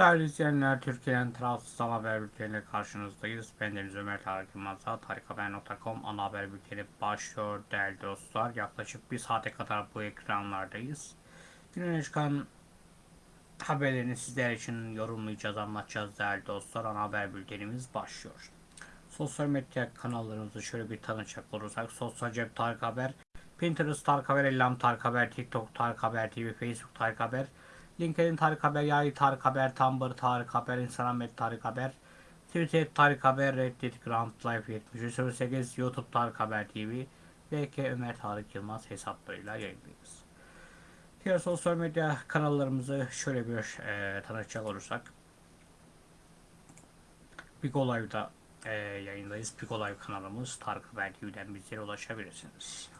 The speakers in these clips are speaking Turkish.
Değerli izleyenler, Türkiye'nin tarafsız haber bülteniyle karşınızdayız. Ben Deniz Ömer Tarık Yılmaz'a tarikhaber.com ana haber bülteni başlıyor değerli dostlar. Yaklaşık bir saate kadar bu ekranlardayız. Günün çıkan haberlerini sizler için yorumlayacağız, anlatacağız değerli dostlar. Ana haber bültenimiz başlıyor. Sosyal medya kanallarımızı şöyle bir tanıcak olursak. Sosyal Cep Tarık Haber, Pinterest Tarık Haber, Ellam Tarık Haber, TikTok Tarık Haber TV, Facebook Tarık Haber, LinkedIn Tarık Haber, Yay Tarık Haber, Tumblr Tarık Haber, Instagram et Tarık Haber, Twitter Tarık Haber, Reddit Grand Life 7308, YouTube Tarık Haber TV, VK Ömer Tarık Yılmaz hesaplarıyla yayındayız. Diğer sosyal medya kanallarımızı şöyle bir e, tanıtacak olursak, Bigo Live'da e, yayındayız. Bigo Live kanalımız Tarık Haber TV'den bizlere ulaşabilirsiniz.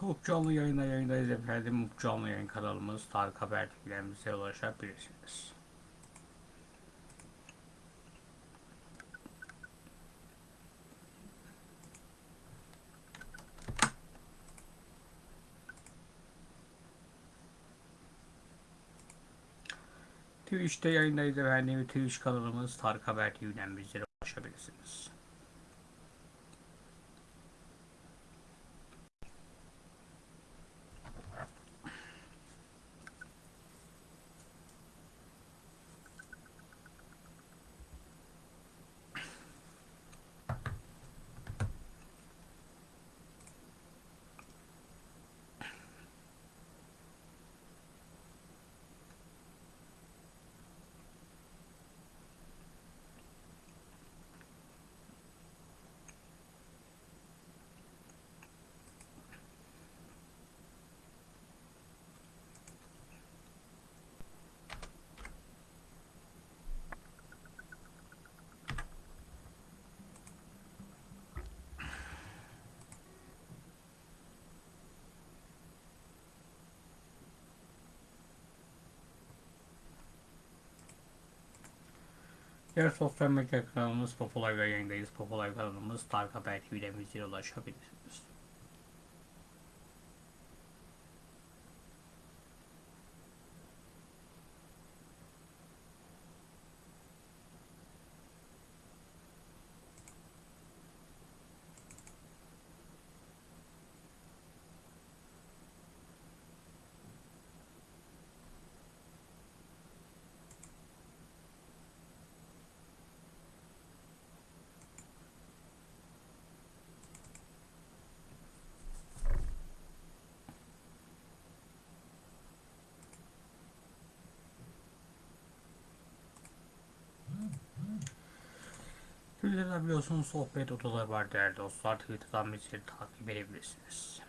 Hukuk canlı yayında yayındayız efendim. Hukuk canlı yayın kanalımız Tarık Haber TV'lerimize ulaşabilirsiniz. Twitch'te yayındayız efendim. Twitch kanalımız Tarık Haber TV'den ulaşabilirsiniz. Diğer sosyal medya kanalımız Popolay ve yayındayız. Popolay kanalımız Tarık Haber bizlere ulaşabilirsiniz. Twitter'da biliyorsunuz sohbet odaları var değerli dostlar. Twitter'dan bizleri takip edebilirsiniz.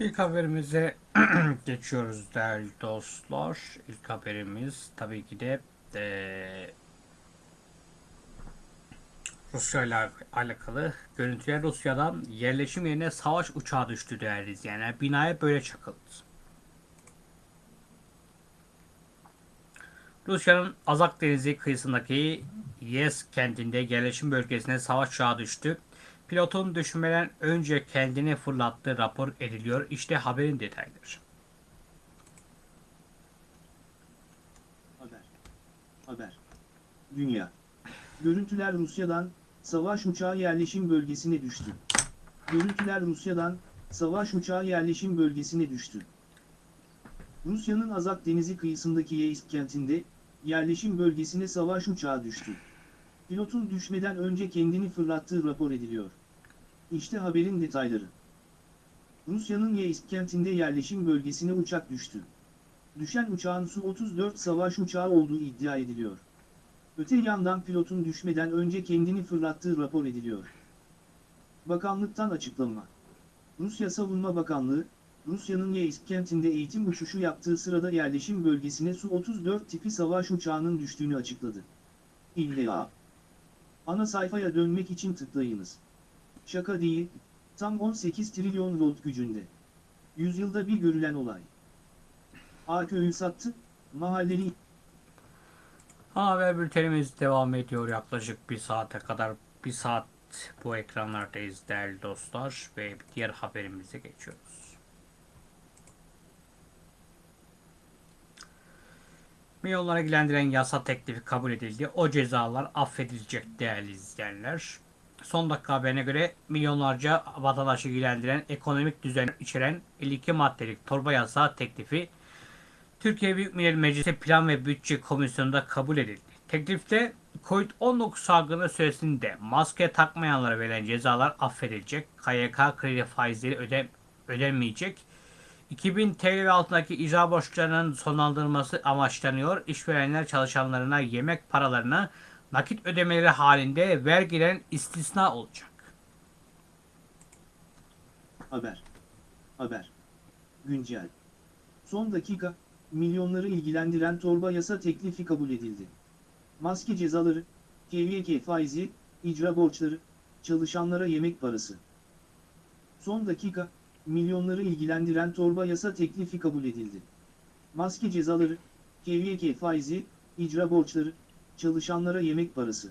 İlk haberimize geçiyoruz değerli dostlar. İlk haberimiz tabii ki de eee Rusya ile alakalı görüntüler Rusya'dan yerleşim yerine savaş uçağı düştü değerli izleyenler. Binaya böyle çakıldı. Rusya'nın Azak Denizi kıyısındaki Yes kentinde yerleşim bölgesine savaş uçağı düştü. Pilotun düşmeden önce kendini fırlattığı rapor ediliyor. İşte haberin detayları. Haber. Haber. Dünya. Görüntüler Rusya'dan, savaş uçağı yerleşim bölgesine düştü. Görüntüler Rusya'dan, savaş uçağı yerleşim bölgesine düştü. Rusya'nın Azak Denizi kıyısındaki Yeisk kentinde, yerleşim bölgesine savaş uçağı düştü. Pilotun düşmeden önce kendini fırlattığı rapor ediliyor. İşte haberin detayları. Rusya'nın Yeisk kentinde yerleşim bölgesine uçak düştü. Düşen uçağın Su-34 savaş uçağı olduğu iddia ediliyor. Öte yandan pilotun düşmeden önce kendini fırlattığı rapor ediliyor. Bakanlıktan açıklama. Rusya Savunma Bakanlığı, Rusya'nın Yeisk kentinde eğitim uçuşu yaptığı sırada yerleşim bölgesine Su-34 tipi savaş uçağının düştüğünü açıkladı. İlla. Ana sayfaya dönmek için tıklayınız. Şaka değil, tam 18 trilyon volt gücünde. Yüzyılda bir görülen olay. A köyü sattı, mahalleli Haber bültenimiz devam ediyor yaklaşık bir saate kadar. Bir saat bu ekranlardayız değerli dostlar ve diğer haberimize geçiyoruz. Milyonlara ilgilendiren yasa teklifi kabul edildi. O cezalar affedilecek değerli izleyenler. Son dakika haberine göre milyonlarca vatandaşı ilgilendiren ekonomik düzen içeren 52 maddelik torba yasa teklifi Türkiye Büyük Millet Meclisi Plan ve Bütçe Komisyonu'nda kabul edildi. Teklifte COVID-19 salgını süresinde maske takmayanlara verilen cezalar affedilecek, KYK kredi faizleri öde, ödenmeyecek, 2000 TL altındaki icra borçlarının sonlandırılması amaçlanıyor. İşverenler çalışanlarına yemek paralarına nakit ödemeleri halinde vergiden istisna olacak. Haber. Haber. Güncel. Son dakika, milyonları ilgilendiren torba yasa teklifi kabul edildi. Maske cezaları, KVK faizi, icra borçları, çalışanlara yemek parası. Son dakika, milyonları ilgilendiren torba yasa teklifi kabul edildi. Maske cezaları, KVK faizi, icra borçları, çalışanlara yemek parası.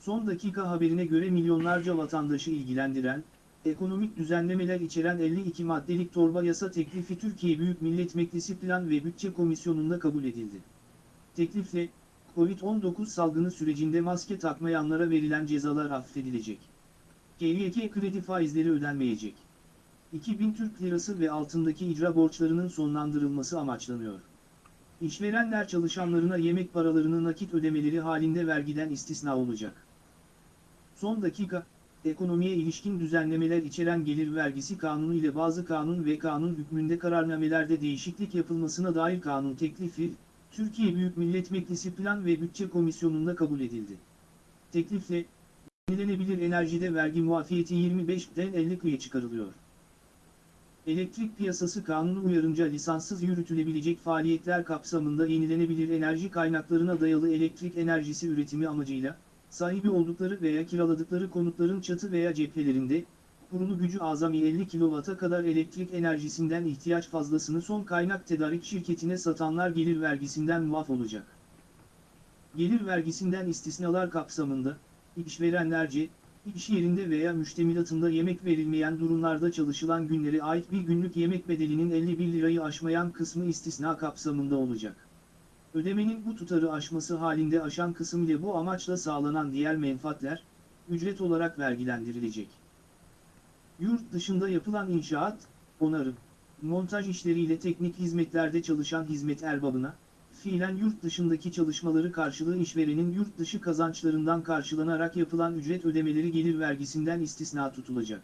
Son dakika haberine göre milyonlarca vatandaşı ilgilendiren, ekonomik düzenlemeler içeren 52 maddelik torba yasa teklifi Türkiye Büyük Millet Meclisi Plan ve Bütçe Komisyonu'nda kabul edildi. Teklifle, Covid-19 salgını sürecinde maske takmayanlara verilen cezalar affedilecek. KVK kredi faizleri ödenmeyecek. 2000 Türk Lirası ve altındaki icra borçlarının sonlandırılması amaçlanıyor. İşverenler çalışanlarına yemek paralarını nakit ödemeleri halinde vergiden istisna olacak. Son dakika, ekonomiye ilişkin düzenlemeler içeren gelir vergisi kanunu ile bazı kanun ve kanun hükmünde kararnamelerde değişiklik yapılmasına dair kanun teklifi, Türkiye Büyük Millet Meclisi Plan ve Bütçe Komisyonu'nda kabul edildi. Teklifle, yenilenebilir enerjide vergi muafiyeti 25'den 50 kıya çıkarılıyor. Elektrik Piyasası Kanunu uyarınca lisanssız yürütülebilecek faaliyetler kapsamında yenilenebilir enerji kaynaklarına dayalı elektrik enerjisi üretimi amacıyla, sahibi oldukları veya kiraladıkları konutların çatı veya cephelerinde, kurulu gücü azami 50 kW'a kadar elektrik enerjisinden ihtiyaç fazlasını son kaynak tedarik şirketine satanlar gelir vergisinden muaf olacak. Gelir vergisinden istisnalar kapsamında, işverenlerce, iş yerinde veya müştemilatında yemek verilmeyen durumlarda çalışılan günlere ait bir günlük yemek bedelinin 51 lirayı aşmayan kısmı istisna kapsamında olacak. Ödemenin bu tutarı aşması halinde aşan kısım ile bu amaçla sağlanan diğer menfaatler, ücret olarak vergilendirilecek. Yurt dışında yapılan inşaat, onarım, montaj işleriyle teknik hizmetlerde çalışan hizmet erbabına, fiilen yurt dışındaki çalışmaları karşılığı işverenin yurt dışı kazançlarından karşılanarak yapılan ücret ödemeleri gelir vergisinden istisna tutulacak.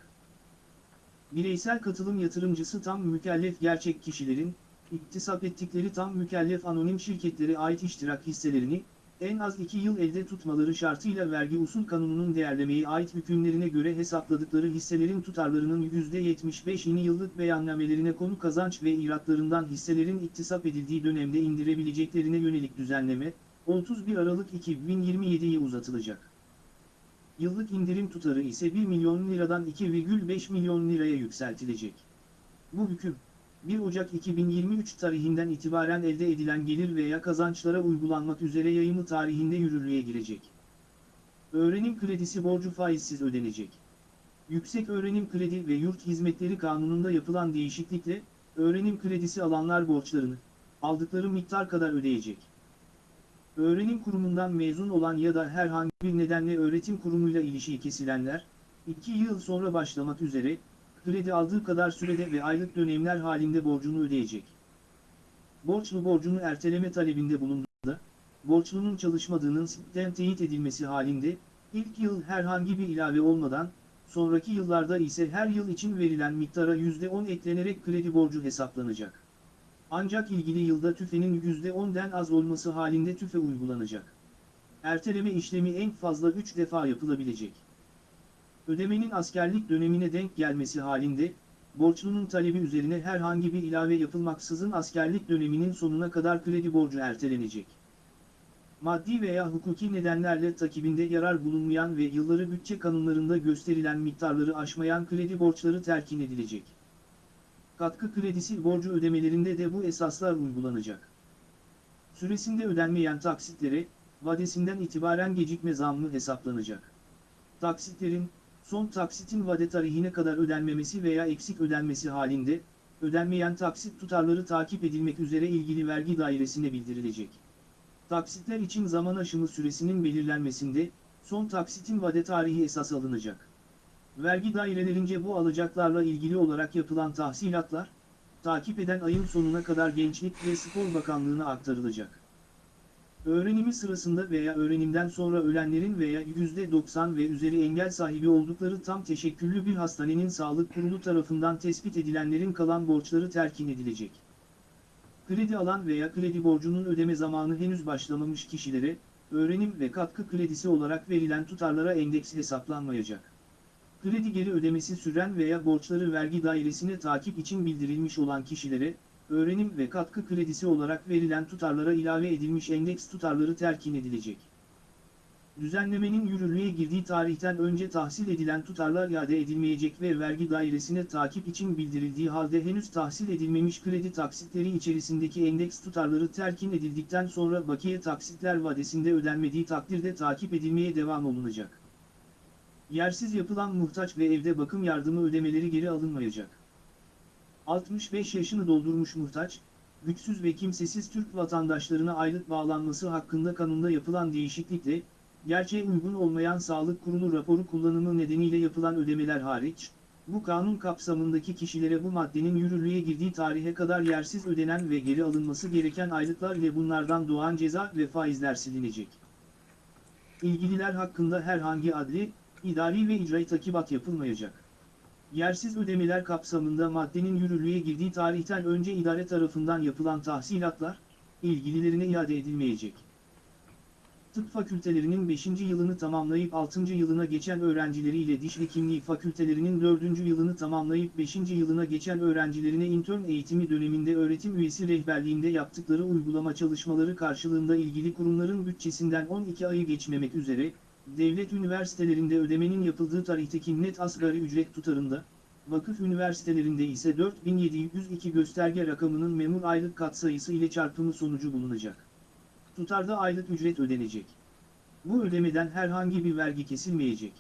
Bireysel katılım yatırımcısı tam mükellef gerçek kişilerin, iktisap ettikleri tam mükellef anonim şirketlere ait iştirak hisselerini, en az 2 yıl elde tutmaları şartıyla vergi usul kanununun değerlemeye ait hükümlerine göre hesapladıkları hisselerin tutarlarının %75'ini yıllık beyannamelerine konu kazanç ve iratlarından hisselerin iktisap edildiği dönemde indirebileceklerine yönelik düzenleme, 31 Aralık 2027'ye uzatılacak. Yıllık indirim tutarı ise 1 milyon liradan 2,5 milyon liraya yükseltilecek. Bu hüküm, 1 Ocak 2023 tarihinden itibaren elde edilen gelir veya kazançlara uygulanmak üzere yayımı tarihinde yürürlüğe girecek. Öğrenim kredisi borcu faizsiz ödenecek. Yüksek Öğrenim Kredi ve Yurt Hizmetleri Kanunu'nda yapılan değişiklikle, öğrenim kredisi alanlar borçlarını, aldıkları miktar kadar ödeyecek. Öğrenim kurumundan mezun olan ya da herhangi bir nedenle öğretim kurumuyla ilişiği kesilenler, 2 yıl sonra başlamak üzere, kredi aldığı kadar sürede ve aylık dönemler halinde borcunu ödeyecek. Borçlu borcunu erteleme talebinde bulunduğunda, borçlunun çalışmadığının sitten teyit edilmesi halinde, ilk yıl herhangi bir ilave olmadan, sonraki yıllarda ise her yıl için verilen miktara %10 eklenerek kredi borcu hesaplanacak. Ancak ilgili yılda tüfenin %10'den az olması halinde tüfe uygulanacak. Erteleme işlemi en fazla 3 defa yapılabilecek. Ödemenin askerlik dönemine denk gelmesi halinde, borçlunun talebi üzerine herhangi bir ilave yapılmaksızın askerlik döneminin sonuna kadar kredi borcu ertelenecek. Maddi veya hukuki nedenlerle takibinde yarar bulunmayan ve yılları bütçe kanunlarında gösterilen miktarları aşmayan kredi borçları terkin edilecek. Katkı kredisi borcu ödemelerinde de bu esaslar uygulanacak. Süresinde ödenmeyen taksitlere, vadesinden itibaren gecikme zammı hesaplanacak. Taksitlerin, son taksitin vade tarihine kadar ödenmemesi veya eksik ödenmesi halinde, ödenmeyen taksit tutarları takip edilmek üzere ilgili vergi dairesine bildirilecek. Taksitler için zaman aşımı süresinin belirlenmesinde, son taksitin vade tarihi esas alınacak. Vergi dairelerince bu alacaklarla ilgili olarak yapılan tahsilatlar, takip eden ayın sonuna kadar Gençlik ve Spor Bakanlığı'na aktarılacak. Öğrenimi sırasında veya öğrenimden sonra ölenlerin veya %90 ve üzeri engel sahibi oldukları tam teşekküllü bir hastanenin sağlık kurulu tarafından tespit edilenlerin kalan borçları terkin edilecek. Kredi alan veya kredi borcunun ödeme zamanı henüz başlamamış kişilere, öğrenim ve katkı kredisi olarak verilen tutarlara endeks hesaplanmayacak. Kredi geri ödemesi süren veya borçları vergi dairesine takip için bildirilmiş olan kişilere, öğrenim ve katkı kredisi olarak verilen tutarlara ilave edilmiş endeks tutarları terkin edilecek. Düzenlemenin yürürlüğe girdiği tarihten önce tahsil edilen tutarlar iade edilmeyecek ve vergi dairesine takip için bildirildiği halde henüz tahsil edilmemiş kredi taksitleri içerisindeki endeks tutarları terkin edildikten sonra bakiye taksitler vadesinde ödenmediği takdirde takip edilmeye devam olunacak. Yersiz yapılan muhtaç ve evde bakım yardımı ödemeleri geri alınmayacak. 65 yaşını doldurmuş muhtaç, güçsüz ve kimsesiz Türk vatandaşlarına aylık bağlanması hakkında kanunda yapılan değişiklikle, gerçeğe uygun olmayan sağlık kurulu raporu kullanımı nedeniyle yapılan ödemeler hariç, bu kanun kapsamındaki kişilere bu maddenin yürürlüğe girdiği tarihe kadar yersiz ödenen ve geri alınması gereken aylıklar ile bunlardan doğan ceza ve faizler silinecek. İlgililer hakkında herhangi adli, idari ve icra takibat yapılmayacak. Yersiz ödemeler kapsamında maddenin yürürlüğe girdiği tarihten önce idare tarafından yapılan tahsilatlar, ilgililerine iade edilmeyecek. Tıp fakültelerinin 5. yılını tamamlayıp 6. yılına geçen öğrencileriyle diş hekimliği fakültelerinin 4. yılını tamamlayıp 5. yılına geçen öğrencilerine intern eğitimi döneminde öğretim üyesi rehberliğinde yaptıkları uygulama çalışmaları karşılığında ilgili kurumların bütçesinden 12 ayı geçmemek üzere, devlet üniversitelerinde ödemenin yapıldığı tarihteki net asgari ücret tutarında, vakıf üniversitelerinde ise 4702 gösterge rakamının memur aylık katsayısı ile çarpımı sonucu bulunacak. Tutarda aylık ücret ödenecek. Bu ödemeden herhangi bir vergi kesilmeyecek.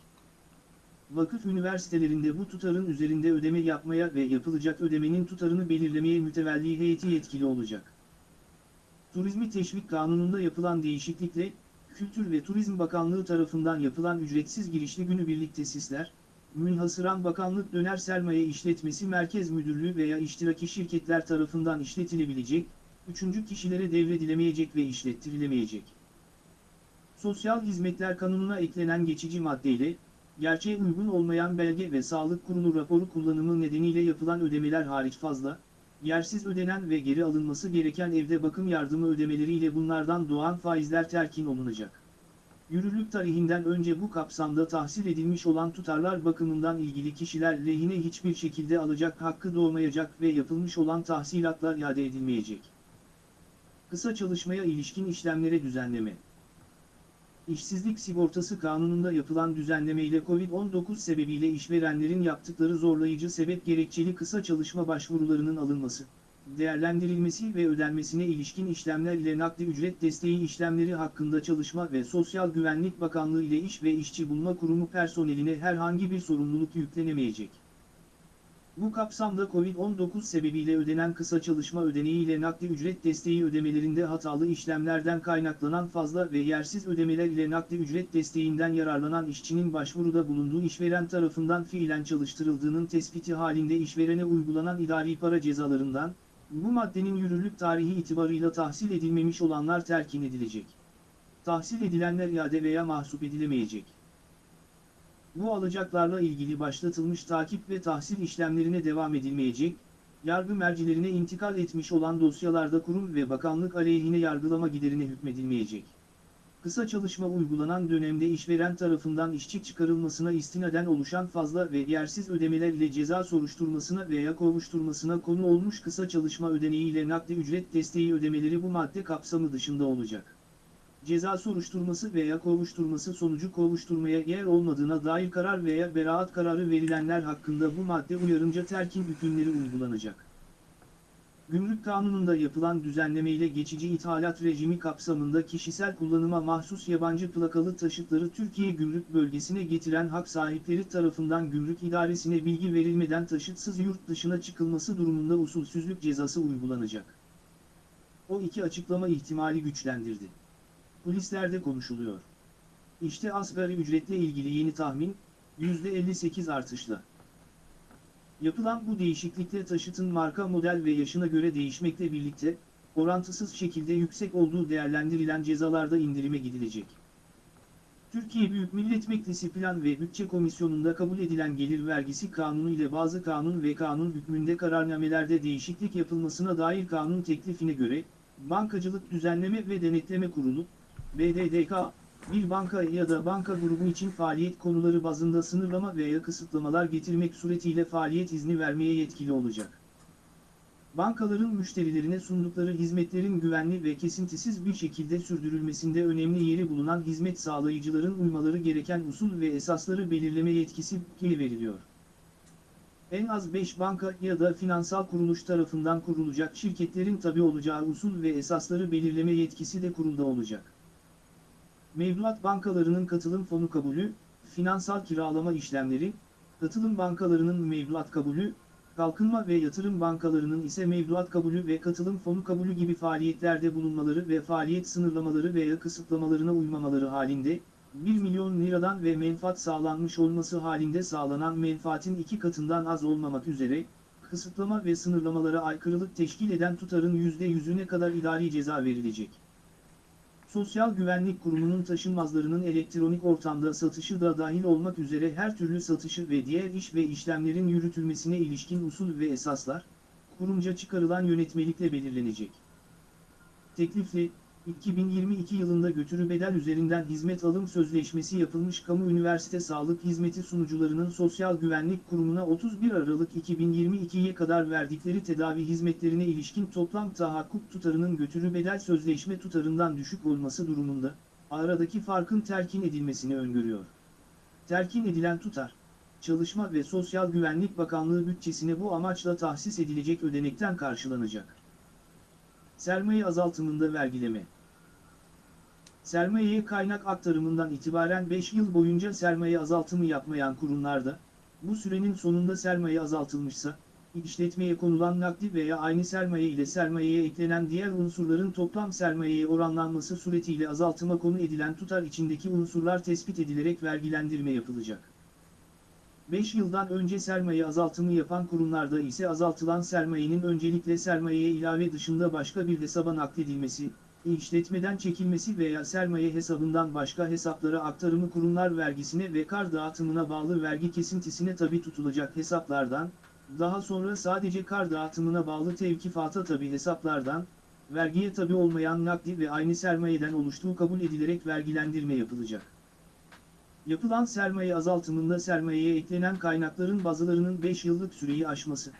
Vakıf üniversitelerinde bu tutarın üzerinde ödeme yapmaya ve yapılacak ödemenin tutarını belirlemeye mütevelli heyeti yetkili olacak. Turizmi Teşvik Kanunu'nda yapılan değişiklikle, Kültür ve Turizm Bakanlığı tarafından yapılan ücretsiz girişli günübirlik tesisler, münhasıran bakanlık döner sermaye işletmesi merkez müdürlüğü veya iştiraki şirketler tarafından işletilebilecek, üçüncü kişilere devredilemeyecek ve işlettirilemeyecek. Sosyal Hizmetler Kanunu'na eklenen geçici maddeyle, gerçeğe uygun olmayan belge ve sağlık kurulu raporu kullanımı nedeniyle yapılan ödemeler hariç fazla, yersiz ödenen ve geri alınması gereken evde bakım yardımı ödemeleriyle bunlardan doğan faizler terkin olunacak. Yürürlük tarihinden önce bu kapsamda tahsil edilmiş olan tutarlar bakımından ilgili kişiler lehine hiçbir şekilde alacak hakkı doğmayacak ve yapılmış olan tahsilatlar iade edilmeyecek. Kısa çalışmaya ilişkin işlemlere düzenleme. İşsizlik sigortası kanununda yapılan düzenleme ile Covid-19 sebebiyle işverenlerin yaptıkları zorlayıcı sebep gerekçeli kısa çalışma başvurularının alınması, değerlendirilmesi ve ödenmesine ilişkin işlemler ile nakdi ücret desteği işlemleri hakkında Çalışma ve Sosyal Güvenlik Bakanlığı ile İş ve İşçi Bulma Kurumu personeline herhangi bir sorumluluk yüklenemeyecek. Bu kapsamda Covid-19 sebebiyle ödenen kısa çalışma ödeneği ile nakdi ücret desteği ödemelerinde hatalı işlemlerden kaynaklanan fazla ve yersiz ödemeler ile nakdi ücret desteğinden yararlanan işçinin başvuruda bulunduğu işveren tarafından fiilen çalıştırıldığının tespiti halinde işverene uygulanan idari para cezalarından, bu maddenin yürürlük tarihi itibarıyla tahsil edilmemiş olanlar terkin edilecek. Tahsil edilenler iade veya mahsup edilemeyecek. Bu alacaklarla ilgili başlatılmış takip ve tahsil işlemlerine devam edilmeyecek, yargı mercilerine intikal etmiş olan dosyalarda kurum ve bakanlık aleyhine yargılama giderine hükmedilmeyecek. Kısa çalışma uygulanan dönemde işveren tarafından işçi çıkarılmasına istinaden oluşan fazla ve yersiz ödemeler ile ceza soruşturmasına veya kovuşturmasına konu olmuş kısa çalışma ödeneği ile nakdi ücret desteği ödemeleri bu madde kapsamı dışında olacak ceza soruşturması veya kovuşturması sonucu kovuşturmaya yer olmadığına dair karar veya beraat kararı verilenler hakkında bu madde uyarınca terkin hükümleri uygulanacak. Gümrük Kanunu'nda yapılan düzenleme ile geçici ithalat rejimi kapsamında kişisel kullanıma mahsus yabancı plakalı taşıtları Türkiye Gümrük Bölgesi'ne getiren hak sahipleri tarafından gümrük idaresine bilgi verilmeden taşıtsız yurt dışına çıkılması durumunda usulsüzlük cezası uygulanacak. O iki açıklama ihtimali güçlendirdi. Kulislerde konuşuluyor. İşte asgari ücretle ilgili yeni tahmin, %58 artışla. Yapılan bu değişiklikle taşıtın marka model ve yaşına göre değişmekle birlikte, orantısız şekilde yüksek olduğu değerlendirilen cezalarda indirime gidilecek. Türkiye Büyük Millet Meclisi Plan ve Bütçe Komisyonu'nda kabul edilen gelir vergisi kanunu ile bazı kanun ve kanun hükmünde kararnamelerde değişiklik yapılmasına dair kanun teklifine göre, Bankacılık Düzenleme ve Denetleme Kurulu, BDDK, bir banka ya da banka grubu için faaliyet konuları bazında sınırlama veya kısıtlamalar getirmek suretiyle faaliyet izni vermeye yetkili olacak. Bankaların müşterilerine sundukları hizmetlerin güvenli ve kesintisiz bir şekilde sürdürülmesinde önemli yeri bulunan hizmet sağlayıcıların uymaları gereken usul ve esasları belirleme yetkisi veriliyor. En az 5 banka ya da finansal kuruluş tarafından kurulacak şirketlerin tabi olacağı usul ve esasları belirleme yetkisi de kurulda olacak. Mevduat bankalarının katılım fonu kabulü, finansal kiralama işlemleri, katılım bankalarının mevduat kabulü, kalkınma ve yatırım bankalarının ise mevduat kabulü ve katılım fonu kabulü gibi faaliyetlerde bulunmaları ve faaliyet sınırlamaları veya kısıtlamalarına uymamaları halinde, 1 milyon liradan ve menfaat sağlanmış olması halinde sağlanan menfaatin iki katından az olmamak üzere, kısıtlama ve sınırlamalara aykırılık teşkil eden tutarın %100'üne kadar idari ceza verilecek. Sosyal Güvenlik Kurumu'nun taşınmazlarının elektronik ortamda satışı da dahil olmak üzere her türlü satışı ve diğer iş ve işlemlerin yürütülmesine ilişkin usul ve esaslar, kurumca çıkarılan yönetmelikle belirlenecek. Teklifli, 2022 yılında götürü bedel üzerinden hizmet alım sözleşmesi yapılmış kamu üniversite sağlık hizmeti sunucularının Sosyal Güvenlik Kurumu'na 31 Aralık 2022'ye kadar verdikleri tedavi hizmetlerine ilişkin toplam tahakkuk tutarının götürü bedel sözleşme tutarından düşük olması durumunda, aradaki farkın terkin edilmesini öngörüyor. Terkin edilen tutar, Çalışma ve Sosyal Güvenlik Bakanlığı bütçesine bu amaçla tahsis edilecek ödenekten karşılanacak. Sermaye azaltımında vergileme Sermayeye kaynak aktarımından itibaren 5 yıl boyunca sermaye azaltımı yapmayan kurumlarda, bu sürenin sonunda sermaye azaltılmışsa, işletmeye konulan nakdi veya aynı sermaye ile sermayeye eklenen diğer unsurların toplam sermayeye oranlanması suretiyle azaltıma konu edilen tutar içindeki unsurlar tespit edilerek vergilendirme yapılacak. 5 yıldan önce sermaye azaltımı yapan kurumlarda ise azaltılan sermayenin öncelikle sermayeye ilave dışında başka bir hesaba nakledilmesi, işletmeden çekilmesi veya sermaye hesabından başka hesaplara aktarımı kurumlar vergisine ve kar dağıtımına bağlı vergi kesintisine tabi tutulacak hesaplardan, daha sonra sadece kar dağıtımına bağlı tevkifata tabi hesaplardan, vergiye tabi olmayan nakdi ve aynı sermayeden oluştuğu kabul edilerek vergilendirme yapılacak. Yapılan sermaye azaltımında sermayeye eklenen kaynakların bazılarının 5 yıllık süreyi aşması,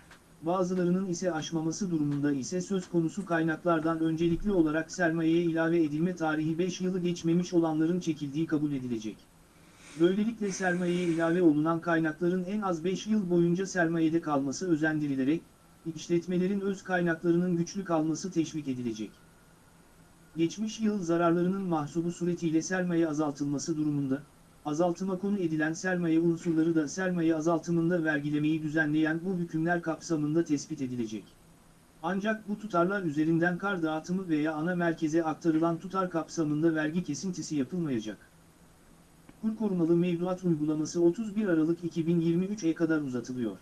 bazılarının ise aşmaması durumunda ise söz konusu kaynaklardan öncelikli olarak sermayeye ilave edilme tarihi 5 yılı geçmemiş olanların çekildiği kabul edilecek. Böylelikle sermayeye ilave olunan kaynakların en az 5 yıl boyunca sermayede kalması özendirilerek, işletmelerin öz kaynaklarının güçlü kalması teşvik edilecek. Geçmiş yıl zararlarının mahsubu suretiyle sermaye azaltılması durumunda, azaltıma konu edilen sermaye unsurları da sermaye azaltımında vergilemeyi düzenleyen bu hükümler kapsamında tespit edilecek. Ancak bu tutarlar üzerinden kar dağıtımı veya ana merkeze aktarılan tutar kapsamında vergi kesintisi yapılmayacak. Kur korumalı mevduat uygulaması 31 Aralık 2023'e kadar uzatılıyor.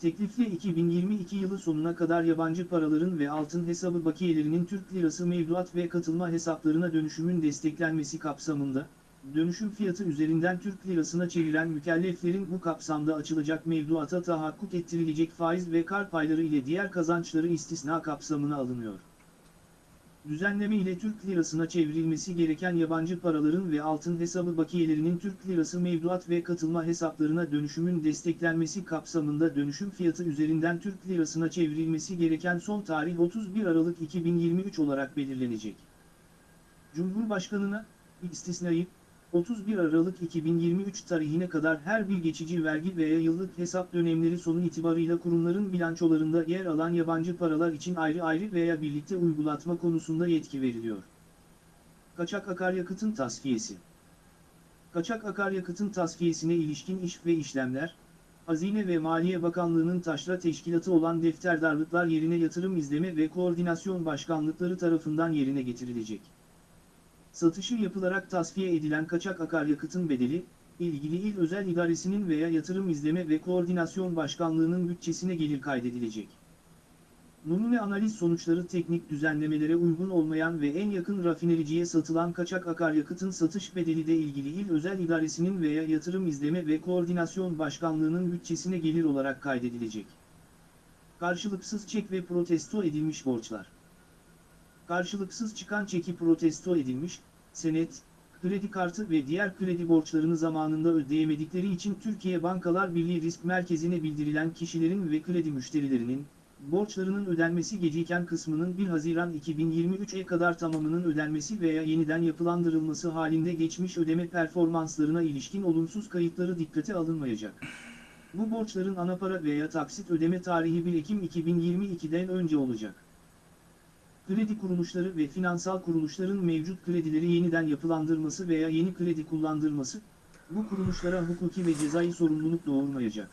Teklifle 2022 yılı sonuna kadar yabancı paraların ve altın hesabı bakiyelerinin Türk lirası mevduat ve katılma hesaplarına dönüşümün desteklenmesi kapsamında, dönüşüm fiyatı üzerinden Türk lirasına çeviren mükelleflerin bu kapsamda açılacak mevduata tahakkuk ettirilecek faiz ve kar payları ile diğer kazançları istisna kapsamına alınıyor. Düzenleme ile Türk lirasına çevrilmesi gereken yabancı paraların ve altın hesabı bakiyelerinin Türk lirası mevduat ve katılma hesaplarına dönüşümün desteklenmesi kapsamında dönüşüm fiyatı üzerinden Türk lirasına çevrilmesi gereken son tarih 31 Aralık 2023 olarak belirlenecek. Cumhurbaşkanına, istisnayı, 31 Aralık 2023 tarihine kadar her bir geçici vergi veya yıllık hesap dönemleri sonu itibarıyla kurumların bilançolarında yer alan yabancı paralar için ayrı ayrı veya birlikte uygulatma konusunda yetki veriliyor. Kaçak akaryakıtın tasfiyesi Kaçak akaryakıtın tasfiyesine ilişkin iş ve işlemler, Hazine ve Maliye Bakanlığı'nın taşra teşkilatı olan defterdarlıklar yerine yatırım izleme ve koordinasyon başkanlıkları tarafından yerine getirilecek. Satışı yapılarak tasfiye edilen kaçak akaryakıtın bedeli, ilgili il özel idaresinin veya yatırım izleme ve koordinasyon başkanlığının bütçesine gelir kaydedilecek. Numune analiz sonuçları teknik düzenlemelere uygun olmayan ve en yakın rafinericiye satılan kaçak akaryakıtın satış bedeli de ilgili il özel idaresinin veya yatırım izleme ve koordinasyon başkanlığının bütçesine gelir olarak kaydedilecek. Karşılıksız çek ve protesto edilmiş borçlar karşılıksız çıkan çeki protesto edilmiş, senet, kredi kartı ve diğer kredi borçlarını zamanında ödeyemedikleri için Türkiye Bankalar Birliği Risk Merkezi'ne bildirilen kişilerin ve kredi müşterilerinin, borçlarının ödenmesi geciken kısmının 1 Haziran 2023'e kadar tamamının ödenmesi veya yeniden yapılandırılması halinde geçmiş ödeme performanslarına ilişkin olumsuz kayıtları dikkate alınmayacak. Bu borçların anapara veya taksit ödeme tarihi 1 Ekim 2022'den önce olacak kredi kuruluşları ve finansal kuruluşların mevcut kredileri yeniden yapılandırması veya yeni kredi kullandırması, bu kuruluşlara hukuki ve cezai sorumluluk doğurmayacak.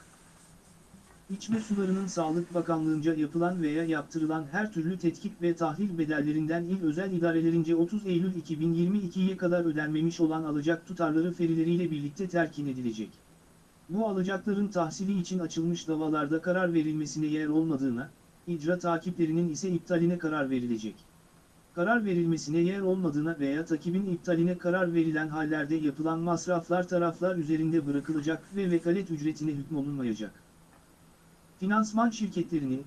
İçme sularının Sağlık Bakanlığı'nca yapılan veya yaptırılan her türlü tetkik ve tahlil bedellerinden il özel idarelerince 30 Eylül 2022'ye kadar ödenmemiş olan alacak tutarları ferileriyle birlikte terkin edilecek. Bu alacakların tahsili için açılmış davalarda karar verilmesine yer olmadığına, icra takiplerinin ise iptaline karar verilecek. Karar verilmesine yer olmadığına veya takibin iptaline karar verilen hallerde yapılan masraflar taraflar üzerinde bırakılacak ve vekalet ücretine hükmolunmayacak. Finansman şirketlerinin,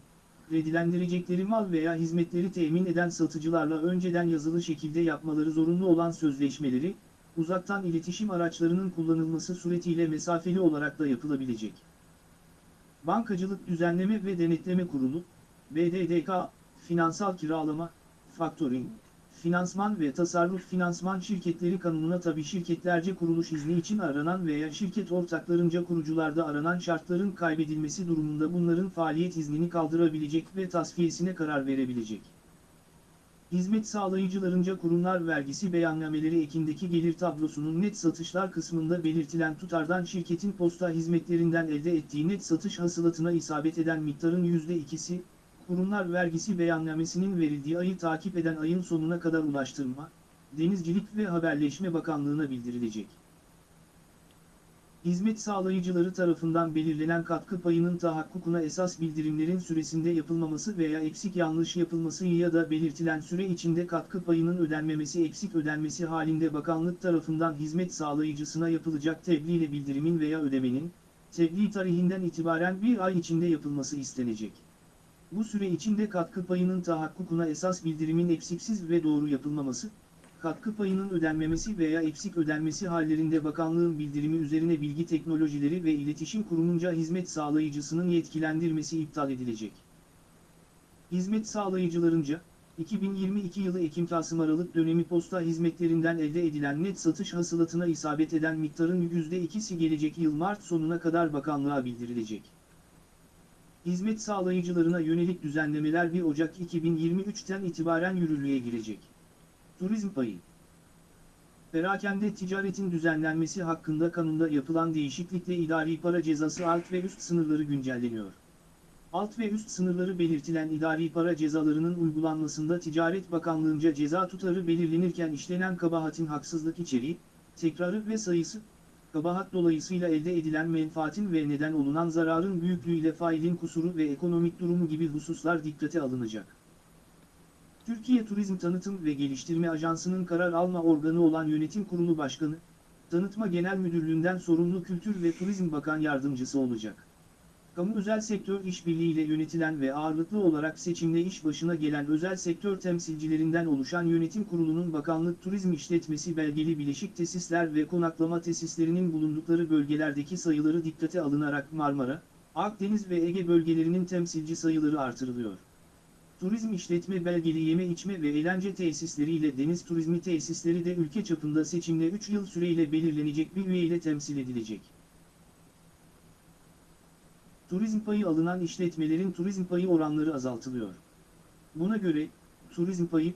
kredilendirecekleri mal veya hizmetleri temin eden satıcılarla önceden yazılı şekilde yapmaları zorunlu olan sözleşmeleri, uzaktan iletişim araçlarının kullanılması suretiyle mesafeli olarak da yapılabilecek. Bankacılık Düzenleme ve Denetleme Kurulu, BDDK, finansal kiralama, faktöring, finansman ve tasarruf finansman şirketleri kanununa tabi şirketlerce kuruluş izni için aranan veya şirket ortaklarınca kurucularda aranan şartların kaybedilmesi durumunda bunların faaliyet iznini kaldırabilecek ve tasfiyesine karar verebilecek. Hizmet sağlayıcılarınca kurumlar vergisi beyannameleri ekindeki gelir tablosunun net satışlar kısmında belirtilen tutardan şirketin posta hizmetlerinden elde ettiği net satış hasılatına isabet eden miktarın %2'si, kurumlar vergisi beyannamesinin verildiği ayı takip eden ayın sonuna kadar Ulaştırma, Denizcilik ve Haberleşme Bakanlığı'na bildirilecek. Hizmet sağlayıcıları tarafından belirlenen katkı payının tahakkukuna esas bildirimlerin süresinde yapılmaması veya eksik yanlış yapılması ya da belirtilen süre içinde katkı payının ödenmemesi eksik ödenmesi halinde bakanlık tarafından hizmet sağlayıcısına yapılacak tebliğ ile bildirimin veya ödemenin, tebliğ tarihinden itibaren bir ay içinde yapılması istenecek. Bu süre içinde katkı payının tahakkukuna esas bildirimin eksiksiz ve doğru yapılmaması, katkı payının ödenmemesi veya eksik ödenmesi hallerinde bakanlığın bildirimi üzerine Bilgi Teknolojileri ve İletişim Kurumunca hizmet sağlayıcısının yetkilendirmesi iptal edilecek. Hizmet sağlayıcılarınca, 2022 yılı Ekim-Kasım Aralık dönemi posta hizmetlerinden elde edilen net satış hasılatına isabet eden miktarın %2'si gelecek yıl Mart sonuna kadar bakanlığa bildirilecek. Hizmet sağlayıcılarına yönelik düzenlemeler 1 Ocak 2023'ten itibaren yürürlüğe girecek. Turizm payı Perakende ticaretin düzenlenmesi hakkında kanunda yapılan değişiklikle idari para cezası alt ve üst sınırları güncelleniyor. Alt ve üst sınırları belirtilen idari para cezalarının uygulanmasında Ticaret Bakanlığı'nca ceza tutarı belirlenirken işlenen kabahatin haksızlık içeriği, tekrarı ve sayısı, kabahat dolayısıyla elde edilen menfaatin ve neden olunan zararın büyüklüğüyle failin kusuru ve ekonomik durumu gibi hususlar dikkate alınacak. Türkiye Turizm Tanıtım ve Geliştirme Ajansı'nın karar alma organı olan Yönetim Kurulu Başkanı, Tanıtma Genel Müdürlüğü'nden sorumlu Kültür ve Turizm Bakan Yardımcısı olacak. Kamu özel sektör işbirliğiyle yönetilen ve ağırlıklı olarak seçimle iş başına gelen özel sektör temsilcilerinden oluşan yönetim kurulunun bakanlık turizm işletmesi belgeli bileşik tesisler ve konaklama tesislerinin bulundukları bölgelerdeki sayıları dikkate alınarak Marmara, Akdeniz ve Ege bölgelerinin temsilci sayıları artırılıyor. Turizm işletme belgeli yeme içme ve eğlence tesisleri ile deniz turizmi tesisleri de ülke çapında seçimle 3 yıl süreyle belirlenecek bir üye ile temsil edilecek. Turizm payı alınan işletmelerin turizm payı oranları azaltılıyor. Buna göre, turizm payı,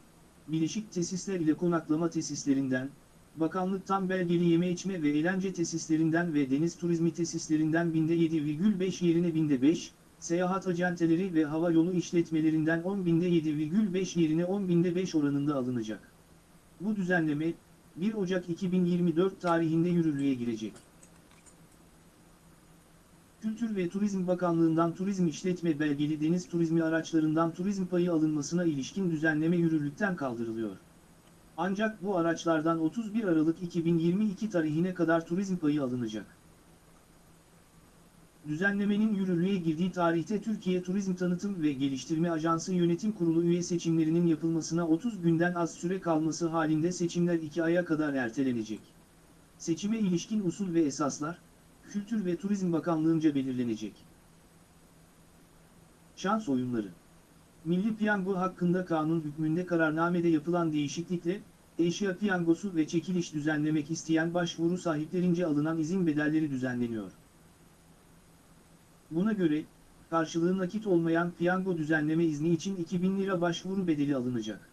bileşik tesisler ile konaklama tesislerinden, bakanlıktan belgeli yeme içme ve eğlence tesislerinden ve deniz turizmi tesislerinden binde 7,5 yerine binde 5, seyahat acenteleri ve hava yolu işletmelerinden 10 binde 7,5 yerine 10 binde 5 oranında alınacak. Bu düzenleme, 1 Ocak 2024 tarihinde yürürlüğe girecek. Kültür ve Turizm Bakanlığı'ndan turizm işletme belgeli deniz turizmi araçlarından turizm payı alınmasına ilişkin düzenleme yürürlükten kaldırılıyor. Ancak bu araçlardan 31 Aralık 2022 tarihine kadar turizm payı alınacak. Düzenlemenin yürürlüğe girdiği tarihte Türkiye Turizm Tanıtım ve Geliştirme Ajansı Yönetim Kurulu üye seçimlerinin yapılmasına 30 günden az süre kalması halinde seçimler 2 aya kadar ertelenecek. Seçime ilişkin usul ve esaslar, Kültür ve Turizm Bakanlığı'nca belirlenecek. Şans oyunları Milli Piyango hakkında kanun hükmünde kararnamede yapılan değişiklikle, eşya piyangosu ve çekiliş düzenlemek isteyen başvuru sahiplerince alınan izin bedelleri düzenleniyor. Buna göre, karşılığı nakit olmayan piyango düzenleme izni için 2000 lira başvuru bedeli alınacak.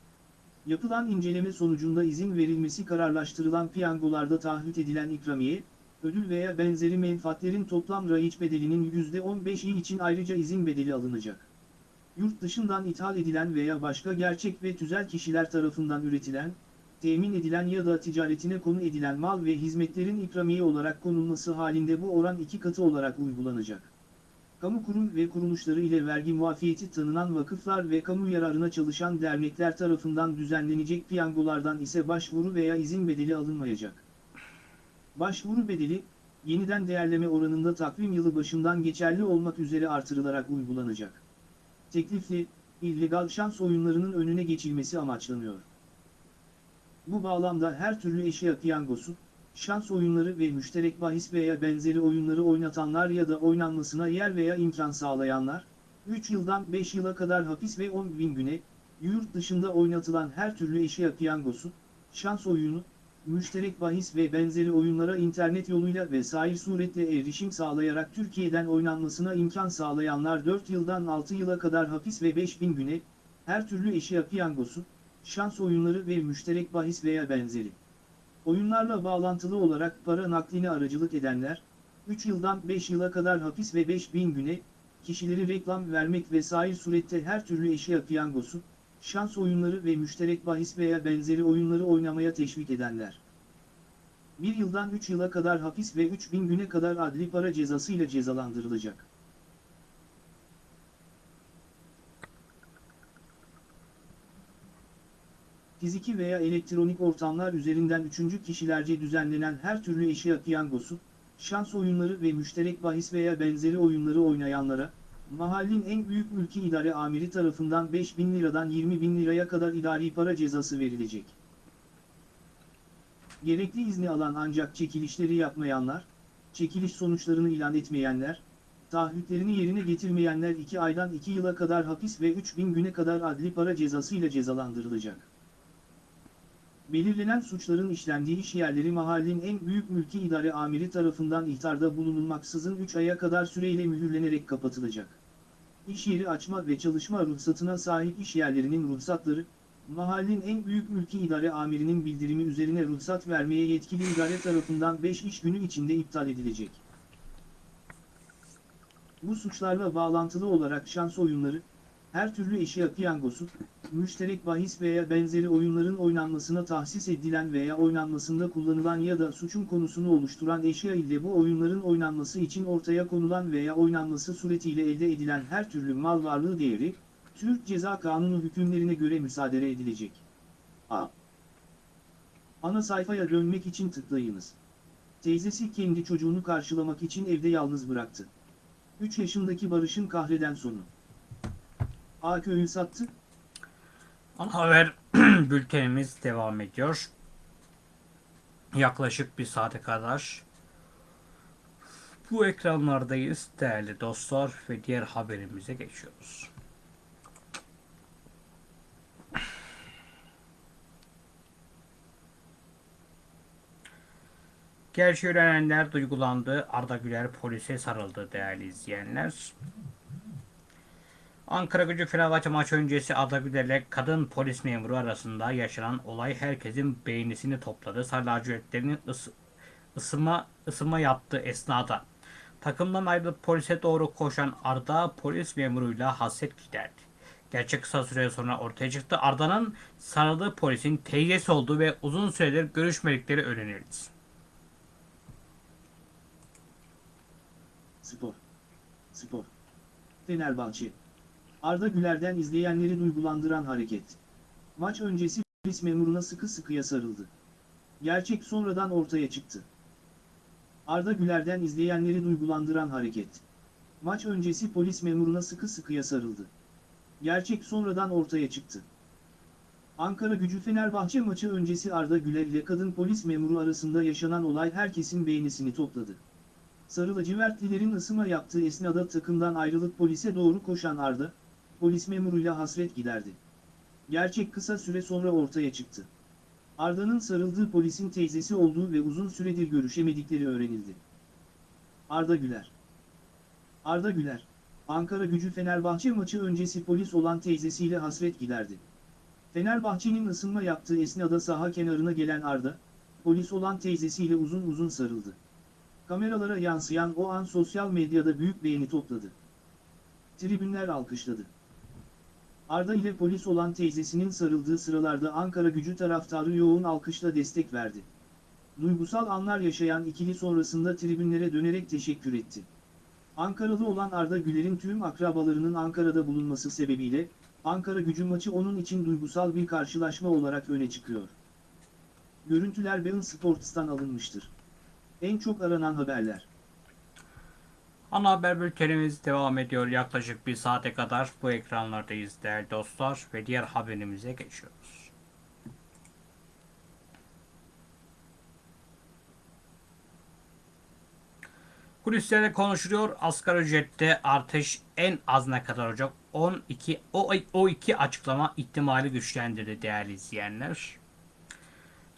Yapılan inceleme sonucunda izin verilmesi kararlaştırılan piyangolarda taahhüt edilen ikramiye, ödül veya benzeri menfaatlerin toplam rayiç bedelinin %15'i için ayrıca izin bedeli alınacak. Yurt dışından ithal edilen veya başka gerçek ve tüzel kişiler tarafından üretilen, temin edilen ya da ticaretine konu edilen mal ve hizmetlerin ikramiye olarak konulması halinde bu oran iki katı olarak uygulanacak. Kamu kurum ve kuruluşları ile vergi muafiyeti tanınan vakıflar ve kamu yararına çalışan dernekler tarafından düzenlenecek piyangolardan ise başvuru veya izin bedeli alınmayacak. Başvuru bedeli, yeniden değerleme oranında takvim yılı başından geçerli olmak üzere artırılarak uygulanacak. Teklifli, illegal şans oyunlarının önüne geçilmesi amaçlanıyor. Bu bağlamda her türlü eşya piyangosu, şans oyunları ve müşterek bahis veya benzeri oyunları oynatanlar ya da oynanmasına yer veya imkan sağlayanlar, 3 yıldan 5 yıla kadar hapis ve 10 bin güne, yurt dışında oynatılan her türlü eşya piyangosu, şans oyunu, müşterek bahis ve benzeri oyunlara internet yoluyla vesaire suretle erişim sağlayarak Türkiye'den oynanmasına imkan sağlayanlar 4 yıldan 6 yıla kadar hapis ve 5000 güne, her türlü eşya piyangosu, şans oyunları ve müşterek bahis veya benzeri. Oyunlarla bağlantılı olarak para nakline aracılık edenler, 3 yıldan 5 yıla kadar hapis ve 5000 güne, kişileri reklam vermek vesaire surette her türlü eşya piyangosu, şans oyunları ve müşterek bahis veya benzeri oyunları oynamaya teşvik edenler. 1 yıldan 3 yıla kadar hapis ve 3000 güne kadar adli para cezası ile cezalandırılacak. Fiziki veya elektronik ortamlar üzerinden üçüncü kişilerce düzenlenen her türlü eşya piyangosu, şans oyunları ve müşterek bahis veya benzeri oyunları oynayanlara, mahallin en büyük mülki idare amiri tarafından 5 bin liradan 20 bin liraya kadar idari para cezası verilecek. Gerekli izni alan ancak çekilişleri yapmayanlar, çekiliş sonuçlarını ilan etmeyenler, taahhütlerini yerine getirmeyenler 2 aydan 2 yıla kadar hapis ve 3 bin güne kadar adli para cezası ile cezalandırılacak. Belirlenen suçların işlendiği iş yerleri mahallin en büyük mülki idare amiri tarafından ihtarda bulunulmaksızın 3 aya kadar süreyle mühürlenerek kapatılacak. İş yeri açma ve çalışma ruhsatına sahip iş yerlerinin ruhsatları, mahallin en büyük mülki idare amirinin bildirimi üzerine ruhsat vermeye yetkili idare tarafından 5 iş günü içinde iptal edilecek. Bu suçlarla bağlantılı olarak şans oyunları, her türlü eşya piyangosu, müşterek bahis veya benzeri oyunların oynanmasına tahsis edilen veya oynanmasında kullanılan ya da suçun konusunu oluşturan eşya ile bu oyunların oynanması için ortaya konulan veya oynanması suretiyle elde edilen her türlü mal varlığı değeri, Türk Ceza Kanunu hükümlerine göre müsaade edilecek. A. Ana sayfaya dönmek için tıklayınız. Teyzesi kendi çocuğunu karşılamak için evde yalnız bıraktı. 3 yaşındaki Barış'ın kahreden sonu. A köyü sattı, Ana haber bültenimiz devam ediyor. Yaklaşık bir saate kadar bu ekranlardayız değerli dostlar ve diğer haberimize geçiyoruz. Gerçi öğrenenler duygulandı. Arda Güler polise sarıldı değerli izleyenler. Ankara gücü Fenerbahçe maçı öncesi Arda Güler'le kadın polis memuru arasında yaşanan olay herkesin beğenisini topladı. Sarı lacivertlerin ısı, ısınma, ısınma yaptığı esnada takımdan ayrılıp polise doğru koşan Arda polis memuruyla hasret giderdi. Gerçek kısa süre sonra ortaya çıktı. Arda'nın sarıldığı polisin teyzesi olduğu ve uzun süredir görüşmedikleri öğrenildi. Spor. Spor. Fenerbahçe. Arda Güler'den izleyenleri duygulandıran hareket. Maç öncesi polis memuruna sıkı sıkıya sarıldı. Gerçek sonradan ortaya çıktı. Arda Güler'den izleyenleri duygulandıran hareket. Maç öncesi polis memuruna sıkı sıkıya sarıldı. Gerçek sonradan ortaya çıktı. Ankara gücü Fenerbahçe maçı öncesi Arda Güler ile kadın polis memuru arasında yaşanan olay herkesin beğenisini topladı. Sarı lacivertlilerin ısıma yaptığı esnada takımdan ayrılıp polise doğru koşan Arda, polis memuruyla hasret giderdi. Gerçek kısa süre sonra ortaya çıktı. Arda'nın sarıldığı polisin teyzesi olduğu ve uzun süredir görüşemedikleri öğrenildi. Arda Güler Arda Güler, Ankara gücü Fenerbahçe maçı öncesi polis olan teyzesiyle hasret giderdi. Fenerbahçe'nin ısınma yaptığı esnada saha kenarına gelen Arda, polis olan teyzesiyle uzun uzun sarıldı. Kameralara yansıyan o an sosyal medyada büyük beğeni topladı. Tribünler alkışladı. Arda ile polis olan teyzesinin sarıldığı sıralarda Ankara gücü taraftarı yoğun alkışla destek verdi. Duygusal anlar yaşayan ikili sonrasında tribünlere dönerek teşekkür etti. Ankaralı olan Arda Güler'in tüm akrabalarının Ankara'da bulunması sebebiyle, Ankara gücü maçı onun için duygusal bir karşılaşma olarak öne çıkıyor. Görüntüler Bein Sports'tan alınmıştır. En çok aranan haberler. Ana haber bültenimiz devam ediyor. Yaklaşık bir saate kadar bu ekranlardayız değerli dostlar ve diğer haberimize geçiyoruz. Kulislerde konuşuluyor. Asgari ücrette artış en az ne kadar olacak? 12 o, o iki açıklama ihtimali güçlendirdi değerli izleyenler.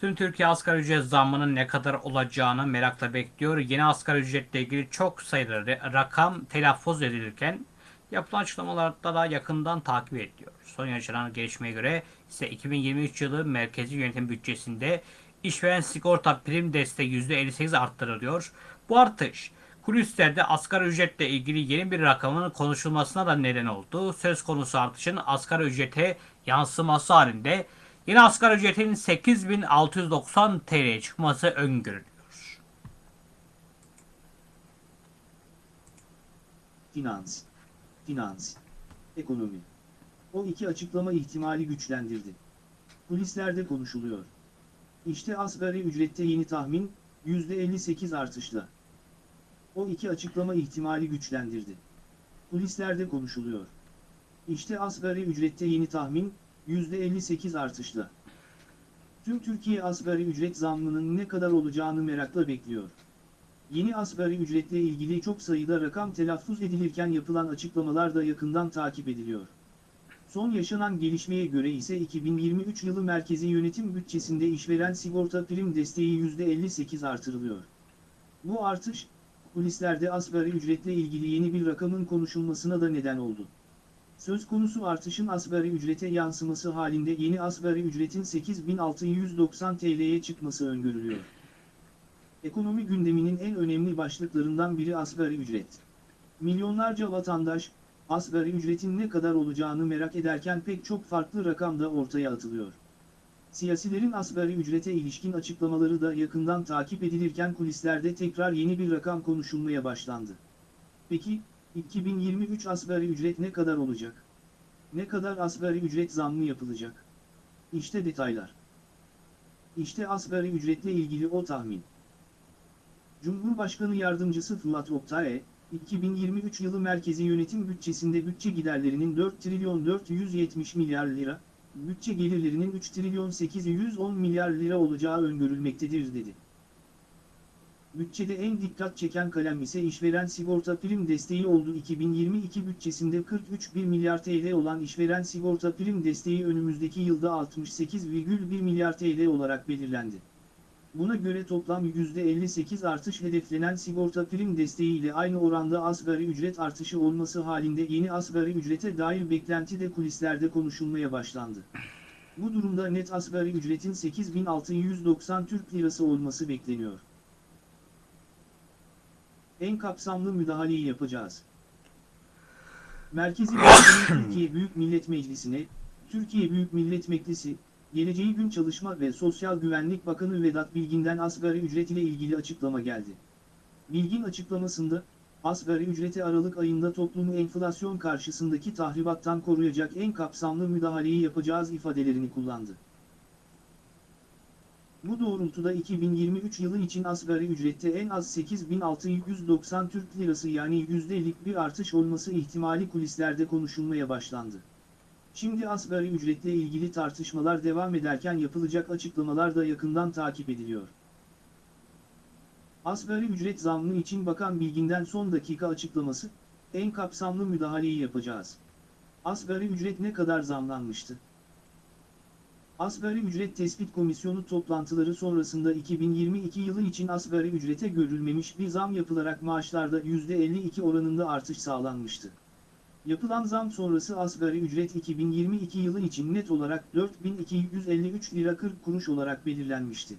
Tüm Türkiye asgari ücret zammının ne kadar olacağını merakla bekliyor. Yeni asgari ücretle ilgili çok sayıda rakam telaffuz edilirken yapılan açıklamalarda da yakından takip ediliyor. Son yaşanan gelişmeye göre ise 2023 yılı merkezi yönetim bütçesinde işveren sigorta prim desteği %58 arttırılıyor. Bu artış kulislerde asgari ücretle ilgili yeni bir rakamın konuşulmasına da neden oldu. Söz konusu artışın asgari ücrete yansıması halinde Yeni asgari ücretin 8690 TL'ye çıkması öngörülüyor. Finans. Finans. Ekonomi. O iki açıklama ihtimali güçlendirdi. Kulislerde konuşuluyor. İşte asgari ücrette yeni tahmin, %58 artışla. o iki açıklama ihtimali güçlendirdi. Kulislerde konuşuluyor. İşte asgari ücrette yeni tahmin, %58 artışla. Tüm Türkiye asgari ücret zammının ne kadar olacağını merakla bekliyor. Yeni asgari ücretle ilgili çok sayıda rakam telaffuz edilirken yapılan açıklamalar da yakından takip ediliyor. Son yaşanan gelişmeye göre ise 2023 yılı merkezi yönetim bütçesinde işveren sigorta prim desteği %58 artırılıyor. Bu artış, kulislerde asgari ücretle ilgili yeni bir rakamın konuşulmasına da neden oldu. Söz konusu artışın asgari ücrete yansıması halinde yeni asgari ücretin 8690 TL'ye çıkması öngörülüyor. Ekonomi gündeminin en önemli başlıklarından biri asgari ücret. Milyonlarca vatandaş, asgari ücretin ne kadar olacağını merak ederken pek çok farklı rakam da ortaya atılıyor. Siyasilerin asgari ücrete ilişkin açıklamaları da yakından takip edilirken kulislerde tekrar yeni bir rakam konuşulmaya başlandı. Peki, 2023 asgari ücret ne kadar olacak? Ne kadar asgari ücret zammı yapılacak? İşte detaylar. İşte asgari ücretle ilgili o tahmin. Cumhurbaşkanı Yardımcısı Fırat Oktay, 2023 yılı merkezi yönetim bütçesinde bütçe giderlerinin 4 trilyon 470 milyar lira, bütçe gelirlerinin 3 trilyon 810 milyar lira olacağı öngörülmektedir dedi. Bütçede en dikkat çeken kalem ise işveren sigorta prim desteği oldu. 2022 bütçesinde 43,1 milyar TL olan işveren sigorta prim desteği önümüzdeki yılda 68,1 milyar TL olarak belirlendi. Buna göre toplam %58 artış hedeflenen sigorta prim desteği ile aynı oranda asgari ücret artışı olması halinde yeni asgari ücrete dair beklenti de kulislerde konuşulmaya başlandı. Bu durumda net asgari ücretin 8690 Türk Lirası olması bekleniyor. En kapsamlı müdahaleyi yapacağız. Merkezi Türkiye Büyük Millet Meclisi'ne, Türkiye Büyük Millet Meclisi, Geleceği Gün Çalışma ve Sosyal Güvenlik Bakanı Vedat Bilgin'den asgari ücret ile ilgili açıklama geldi. Bilgin açıklamasında, asgari ücreti Aralık ayında toplumu enflasyon karşısındaki tahribattan koruyacak en kapsamlı müdahaleyi yapacağız ifadelerini kullandı. Bu doğrultuda 2023 yılı için asgari ücrette en az 8690 Türk Lirası yani %50'lik bir artış olması ihtimali kulislerde konuşulmaya başlandı. Şimdi asgari ücretle ilgili tartışmalar devam ederken yapılacak açıklamalar da yakından takip ediliyor. Asgari ücret zammı için Bakan Bilgin'den son dakika açıklaması, en kapsamlı müdahaleyi yapacağız. Asgari ücret ne kadar zamlanmıştı? Asgari Ücret Tespit Komisyonu toplantıları sonrasında 2022 yılı için asgari ücrete görülmemiş bir zam yapılarak maaşlarda %52 oranında artış sağlanmıştı. Yapılan zam sonrası asgari ücret 2022 yılı için net olarak 4253 lira 40 kuruş olarak belirlenmişti.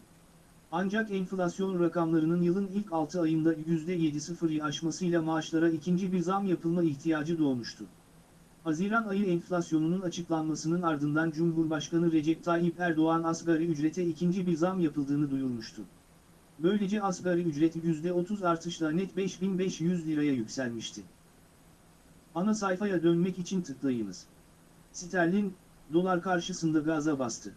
Ancak enflasyon rakamlarının yılın ilk 6 ayında %7.0'yı aşmasıyla maaşlara ikinci bir zam yapılma ihtiyacı doğmuştu. Haziran ayı enflasyonunun açıklanmasının ardından Cumhurbaşkanı Recep Tayyip Erdoğan asgari ücrete ikinci bir zam yapıldığını duyurmuştu. Böylece asgari ücret %30 artışla net 5500 liraya yükselmişti. Ana sayfaya dönmek için tıklayınız. Sterlin, dolar karşısında gaza bastı.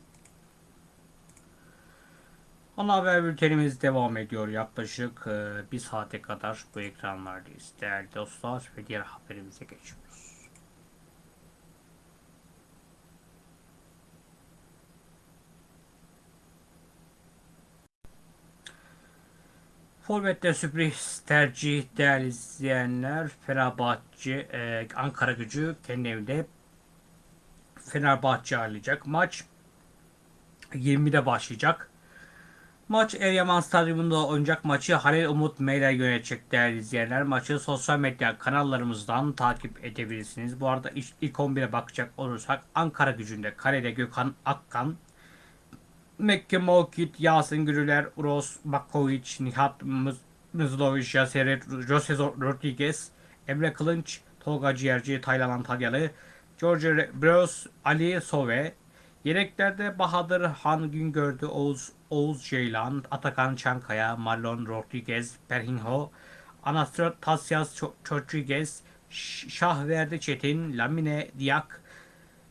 Ana haber bültenimiz devam ediyor. Yaklaşık e, bir saate kadar bu ekranlardayız. Değerli dostlar ve diğer haberimize geçiyoruz. Forvet'te sürpriz tercih değerli izleyenler. Fenerbahçe, e, Ankara gücü kendi evinde Fenerbahçe ağırlayacak. Maç 20'de başlayacak. Maç Eryaman Stadyumunda oynayacak maçı Halil Umut Meyler yönetecek değerli izleyenler. Maçı sosyal medya kanallarımızdan takip edebilirsiniz. Bu arada ilk, ilk 11'e bakacak olursak Ankara gücünde kalede Gökhan Akkan, Mekke Mokit, Yasin Gürüler, Uros Bakovic, Nihat Mız- Mızlovic, Yaser Jose Rodriguez, Emre Kılınç, Tolga Ciğerci, Taylan Antalyalı, George Bros, Ali Sove, Yedeklerde Bahadır Han Güngör'dü, Oğuz, Oğuz Ceylan, Atakan Çankaya, Marlon Rodriguez, Perhinho, Anastasias Rodriguez, Şahverdi Çetin, Lamine Diak,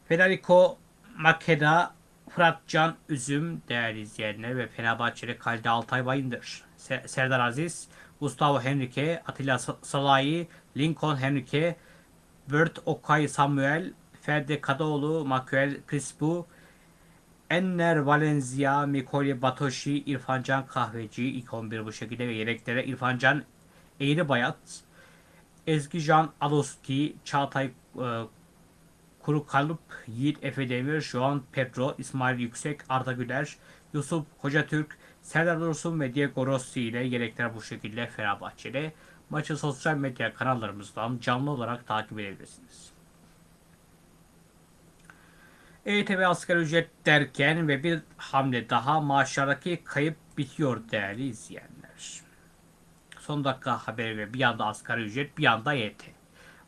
Federico Makeda, Fırat Can Üzüm değerli izleyenler ve Fenerbahçeli Kalde Altay Bayındır. Se- Serdar Aziz, Gustavo Henrique, Attila Salahi, Lincoln Henrique, Bert Okay Samuel, Ferdi Kadıoğlu, Manuel Crispo, Enner Valencia, Mikoli Batoshi, İrfancan Kahveci ilk 11 bu şekilde ve yedeklere İrfancan Eğribayat, Ezgican Aloski, Çağatay e, Kuru Kalıp, Yiğit Efe Demir, Joan Pedro, İsmail Yüksek, Arda Güler, Yusuf Hocatürk, Serdar Dursun ve Diego Rossi ile yedekler bu şekilde Fenerbahçe'de. Maçı sosyal medya kanallarımızdan canlı olarak takip edebilirsiniz. EYT ve asgari ücret derken ve bir hamle daha maaşlardaki kayıp bitiyor değerli izleyenler. Son dakika haberi ve bir yanda asgari ücret bir yanda EYT.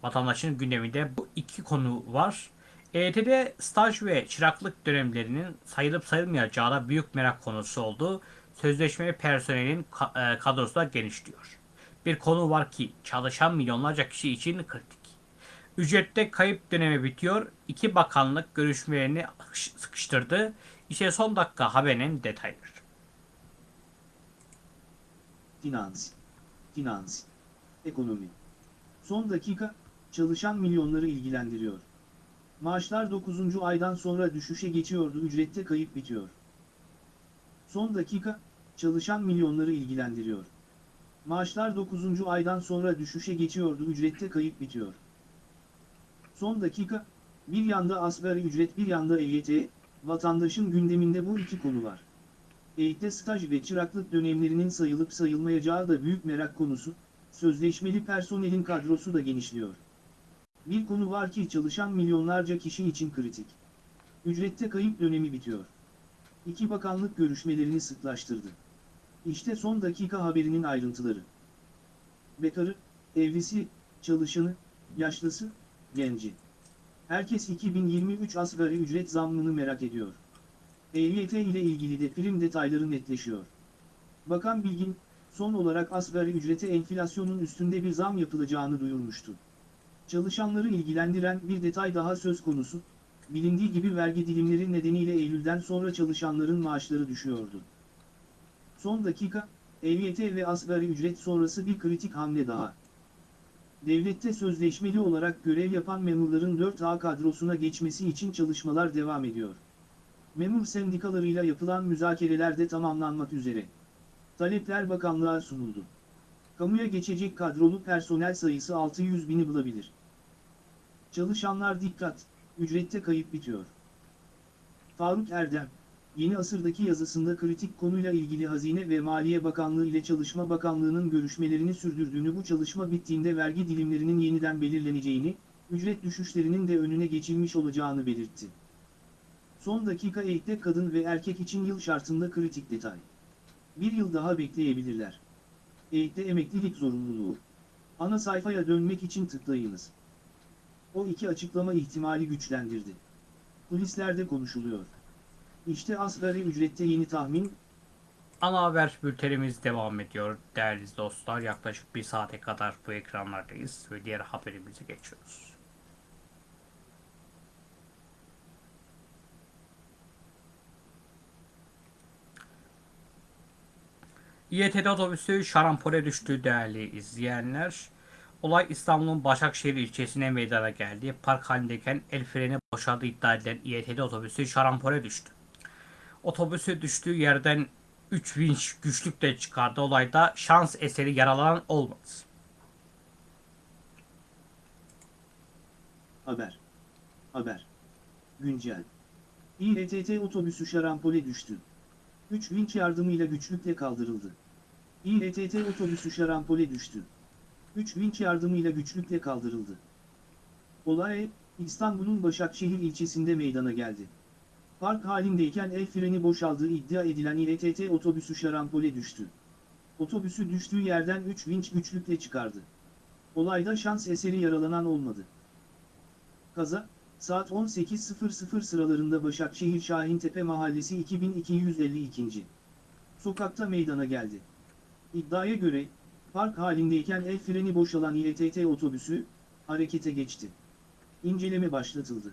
Vatandaşın gündeminde bu iki konu var. EYT'de staj ve çıraklık dönemlerinin sayılıp sayılmayacağı da büyük merak konusu oldu. Sözleşmeli personelin e, kadrosu da genişliyor. Bir konu var ki çalışan milyonlarca kişi için kritik. Ücrette kayıp dönemi bitiyor. İki bakanlık görüşmelerini sıkıştırdı. İşte son dakika haberinin detayları. Finans, finans, ekonomi. Son dakika, çalışan milyonları ilgilendiriyor. Maaşlar 9. aydan sonra düşüşe geçiyordu, ücrette kayıp bitiyor. Son dakika, çalışan milyonları ilgilendiriyor. Maaşlar 9. aydan sonra düşüşe geçiyordu, ücrette kayıp bitiyor. Son dakika, bir yanda asgari ücret bir yanda EYT, vatandaşın gündeminde bu iki konu var. EYT'de staj ve çıraklık dönemlerinin sayılıp sayılmayacağı da büyük merak konusu, sözleşmeli personelin kadrosu da genişliyor. Bir konu var ki çalışan milyonlarca kişi için kritik. Ücrette kayıp dönemi bitiyor. İki bakanlık görüşmelerini sıklaştırdı. İşte son dakika haberinin ayrıntıları. Bekarı, evlisi, çalışanı, yaşlısı, genci. Herkes 2023 asgari ücret zammını merak ediyor. EYT ile ilgili de prim detayları netleşiyor. Bakan Bilgin, son olarak asgari ücrete enflasyonun üstünde bir zam yapılacağını duyurmuştu. Çalışanları ilgilendiren bir detay daha söz konusu, bilindiği gibi vergi dilimleri nedeniyle Eylül'den sonra çalışanların maaşları düşüyordu. Son dakika, EYT ve asgari ücret sonrası bir kritik hamle daha. Devlette sözleşmeli olarak görev yapan memurların 4A kadrosuna geçmesi için çalışmalar devam ediyor. Memur sendikalarıyla yapılan müzakereler de tamamlanmak üzere. Talepler bakanlığa sunuldu. Kamuya geçecek kadrolu personel sayısı 600 bini bulabilir. Çalışanlar dikkat, ücrette kayıp bitiyor. Faruk Erdem, yeni asırdaki yazısında kritik konuyla ilgili Hazine ve Maliye Bakanlığı ile Çalışma Bakanlığı'nın görüşmelerini sürdürdüğünü bu çalışma bittiğinde vergi dilimlerinin yeniden belirleneceğini, ücret düşüşlerinin de önüne geçilmiş olacağını belirtti. Son dakika eğitte kadın ve erkek için yıl şartında kritik detay. Bir yıl daha bekleyebilirler. Eğitte emeklilik zorunluluğu. Ana sayfaya dönmek için tıklayınız. O iki açıklama ihtimali güçlendirdi. Kulislerde konuşuluyor. İşte asgari ücrette yeni tahmin, Ana haber bültenimiz devam ediyor değerli dostlar. Yaklaşık bir saate kadar bu ekranlardayız ve diğer haberimize geçiyoruz. İETT otobüsü şarampole düştü değerli izleyenler. Olay İstanbul'un Başakşehir ilçesine meydana geldi. Park halindeyken el freni boşaldığı iddia edilen İETT otobüsü şarampole düştü. Otobüsü düştüğü yerden 3 vinç güçlükle çıkardı. Olayda şans eseri yaralanan olmadı. haber. Haber. Güncel. İETT otobüsü şarampole düştü. 3 vinç yardımıyla güçlükle kaldırıldı. İETT otobüsü şarampole düştü. 3 vinç yardımıyla güçlükle kaldırıldı. Olay, İstanbul'un Başakşehir ilçesinde meydana geldi. Park halindeyken el freni boşaldığı iddia edilen İETT otobüsü şarampole düştü. Otobüsü düştüğü yerden 3 vinç güçlükle çıkardı. Olayda şans eseri yaralanan olmadı. Kaza, saat 18.00 sıralarında Başakşehir Şahintepe Mahallesi 2252. Sokakta meydana geldi. İddiaya göre, park halindeyken el freni boşalan İETT otobüsü, harekete geçti. İnceleme başlatıldı.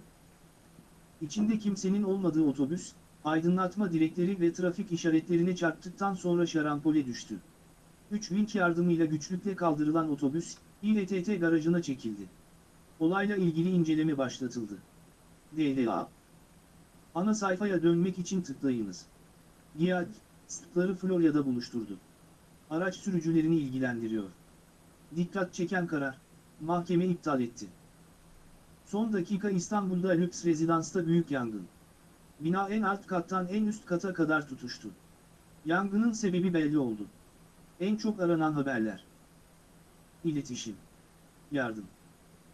İçinde kimsenin olmadığı otobüs, aydınlatma direkleri ve trafik işaretlerine çarptıktan sonra şarampole düştü. 3 vinç yardımıyla güçlükle kaldırılan otobüs, İLTT garajına çekildi. Olayla ilgili inceleme başlatıldı. DLA Ana sayfaya dönmek için tıklayınız. GİAD, sıtları Florya'da buluşturdu. Araç sürücülerini ilgilendiriyor. Dikkat çeken karar, mahkeme iptal etti. Son dakika İstanbul'da lüks rezidansta büyük yangın. Bina en alt kattan en üst kata kadar tutuştu. Yangının sebebi belli oldu. En çok aranan haberler. İletişim. Yardım.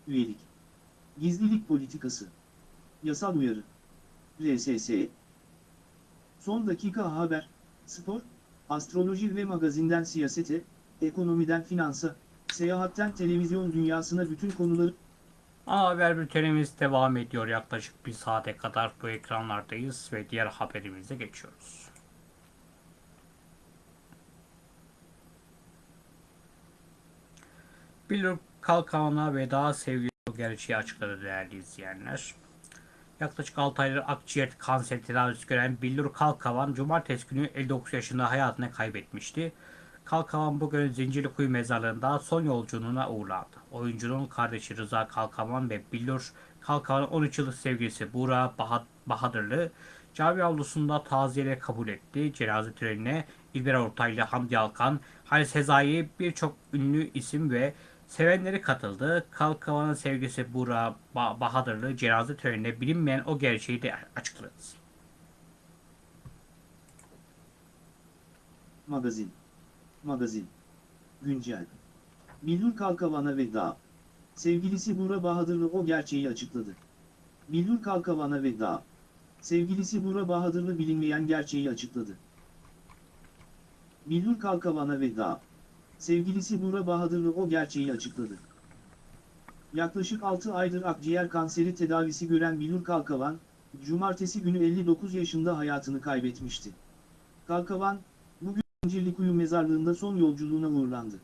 Üyelik. Gizlilik politikası. Yasal uyarı. RSS. Son dakika haber, spor, astroloji ve magazinden siyasete, ekonomiden finansa, seyahatten televizyon dünyasına bütün konuları Ana haber bültenimiz devam ediyor. Yaklaşık bir saate kadar bu ekranlardayız ve diğer haberimize geçiyoruz. Billur Kalkan'a veda sevgili gerçeği açıkladı değerli izleyenler. Yaklaşık 6 aydır akciğer kanseri tedavisi gören Billur Kalkavan cumartesi günü 59 yaşında hayatını kaybetmişti. Kalkavan bugün Zincirlikuyu mezarlığında son yolculuğuna uğurlandı. Oyuncunun kardeşi Rıza Kalkavan ve Billur Kalkavan'ın 13 yıllık sevgilisi Buğra Baha- Bahadırlı cami avlusunda taziyeyle kabul etti. Cenaze törenine İlber Ortaylı, Hamdi Alkan, Halis Sezai birçok ünlü isim ve sevenleri katıldı. Kalkavan'ın sevgilisi Buğra Ba- Bahadırlı cenaze töreninde bilinmeyen o gerçeği de açıkladı. Magazin. Magazin. Güncel. Billur Kalkavan'a veda. Sevgilisi Bura Bahadırlı o gerçeği açıkladı. Billur Kalkavan'a veda. Sevgilisi Bura Bahadırlı bilinmeyen gerçeği açıkladı. Billur Kalkavan'a veda. Sevgilisi Bura Bahadırlı o gerçeği açıkladı. Yaklaşık 6 aydır akciğer kanseri tedavisi gören Billur Kalkavan, cumartesi günü 59 yaşında hayatını kaybetmişti. Kalkavan, Zincirlikuyu mezarlığında son yolculuğuna uğurlandı.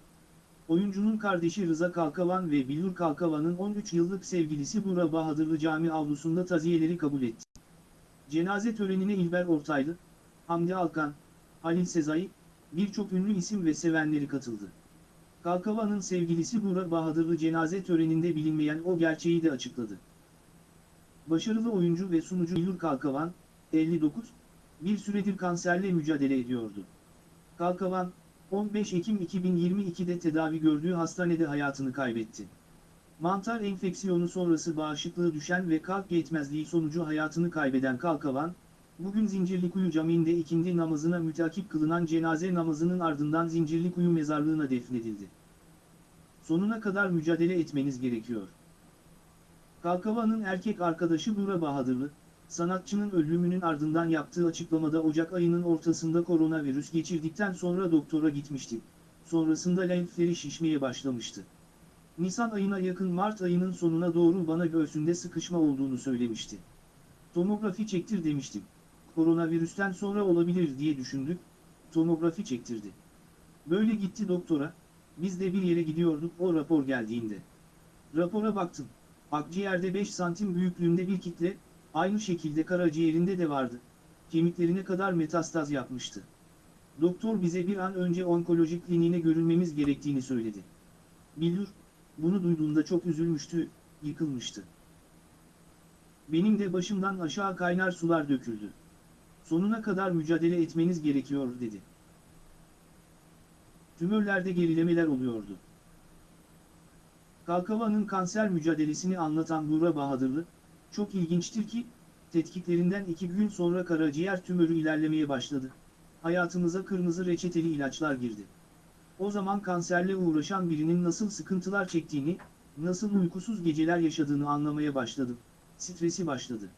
Oyuncunun kardeşi Rıza Kalkavan ve Billur Kalkavan'ın 13 yıllık sevgilisi Bura Bahadırlı Cami avlusunda taziyeleri kabul etti. Cenaze törenine İlber Ortaylı, Hamdi Alkan, Halil Sezai, birçok ünlü isim ve sevenleri katıldı. Kalkavan'ın sevgilisi Bura Bahadırlı cenaze töreninde bilinmeyen o gerçeği de açıkladı. Başarılı oyuncu ve sunucu Billur Kalkavan, 59, bir süredir kanserle mücadele ediyordu. Kalkavan, 15 Ekim 2022'de tedavi gördüğü hastanede hayatını kaybetti. Mantar enfeksiyonu sonrası bağışıklığı düşen ve kalp yetmezliği sonucu hayatını kaybeden Kalkavan, bugün Zincirlikuyu Camii'nde ikindi namazına mütakip kılınan cenaze namazının ardından Zincirlikuyu mezarlığına defnedildi. Sonuna kadar mücadele etmeniz gerekiyor. Kalkavan'ın erkek arkadaşı Bura Bahadırlı, sanatçının ölümünün ardından yaptığı açıklamada Ocak ayının ortasında koronavirüs geçirdikten sonra doktora gitmişti. Sonrasında lenfleri şişmeye başlamıştı. Nisan ayına yakın Mart ayının sonuna doğru bana göğsünde sıkışma olduğunu söylemişti. Tomografi çektir demiştim. Koronavirüsten sonra olabilir diye düşündük, tomografi çektirdi. Böyle gitti doktora, biz de bir yere gidiyorduk o rapor geldiğinde. Rapora baktım, akciğerde 5 santim büyüklüğünde bir kitle, Aynı şekilde karaciğerinde de vardı. Kemiklerine kadar metastaz yapmıştı. Doktor bize bir an önce onkoloji kliniğine görünmemiz gerektiğini söyledi. Billur, bunu duyduğunda çok üzülmüştü, yıkılmıştı. Benim de başımdan aşağı kaynar sular döküldü. Sonuna kadar mücadele etmeniz gerekiyor dedi. Tümörlerde gerilemeler oluyordu. Kalkavan'ın kanser mücadelesini anlatan Buğra Bahadırlı, çok ilginçtir ki, tetkiklerinden iki gün sonra karaciğer tümörü ilerlemeye başladı. Hayatımıza kırmızı reçeteli ilaçlar girdi. O zaman kanserle uğraşan birinin nasıl sıkıntılar çektiğini, nasıl uykusuz geceler yaşadığını anlamaya başladım. Stresi başladı.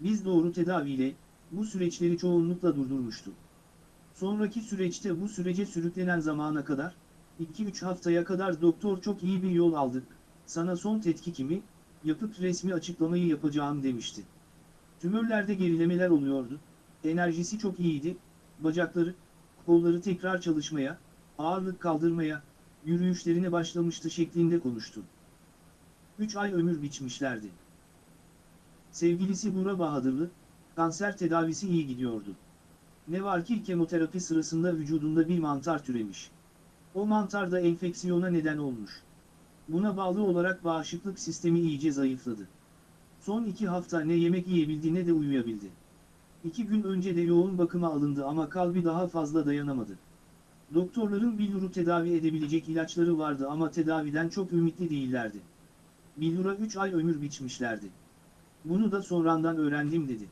Biz doğru tedaviyle, bu süreçleri çoğunlukla durdurmuştuk. Sonraki süreçte bu sürece sürüklenen zamana kadar, 2-3 haftaya kadar doktor çok iyi bir yol aldık, sana son tetkikimi, yapıp resmi açıklamayı yapacağım demişti. Tümörlerde gerilemeler oluyordu, enerjisi çok iyiydi, bacakları, kolları tekrar çalışmaya, ağırlık kaldırmaya, yürüyüşlerine başlamıştı şeklinde konuştu. 3 ay ömür biçmişlerdi. Sevgilisi Bura Bahadırlı, kanser tedavisi iyi gidiyordu. Ne var ki kemoterapi sırasında vücudunda bir mantar türemiş. O mantar da enfeksiyona neden olmuş. Buna bağlı olarak bağışıklık sistemi iyice zayıfladı. Son iki hafta ne yemek yiyebildi ne de uyuyabildi. İki gün önce de yoğun bakıma alındı ama kalbi daha fazla dayanamadı. Doktorların Billur'u tedavi edebilecek ilaçları vardı ama tedaviden çok ümitli değillerdi. Billur'a 3 ay ömür biçmişlerdi. Bunu da sonradan öğrendim dedi.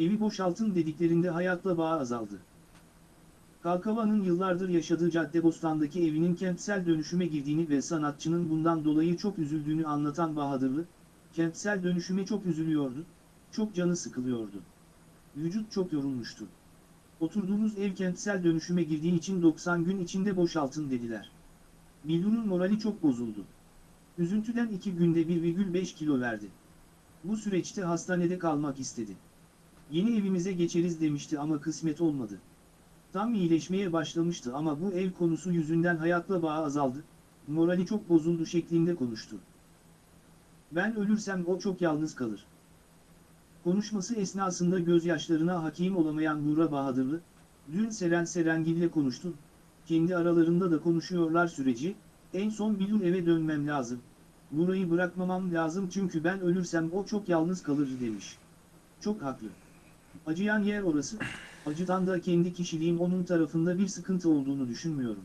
Evi boşaltın dediklerinde hayatla bağ azaldı. Kalkava'nın yıllardır yaşadığı Caddebostan'daki evinin kentsel dönüşüme girdiğini ve sanatçının bundan dolayı çok üzüldüğünü anlatan Bahadırlı, kentsel dönüşüme çok üzülüyordu, çok canı sıkılıyordu. Vücut çok yorulmuştu. Oturduğumuz ev kentsel dönüşüme girdiği için 90 gün içinde boşaltın dediler. Billur'un morali çok bozuldu. Üzüntüden iki günde 1,5 kilo verdi. Bu süreçte hastanede kalmak istedi. Yeni evimize geçeriz demişti ama kısmet olmadı. Tam iyileşmeye başlamıştı ama bu ev konusu yüzünden hayatla bağı azaldı, morali çok bozuldu şeklinde konuştu. Ben ölürsem o çok yalnız kalır. Konuşması esnasında gözyaşlarına hakim olamayan Nura Bahadırlı, dün Seren Serengil'le konuştum, kendi aralarında da konuşuyorlar süreci, en son Bilur eve dönmem lazım, Nura'yı bırakmamam lazım çünkü ben ölürsem o çok yalnız kalır demiş. Çok haklı. Acıyan yer orası, acıdan da kendi kişiliğim onun tarafında bir sıkıntı olduğunu düşünmüyorum.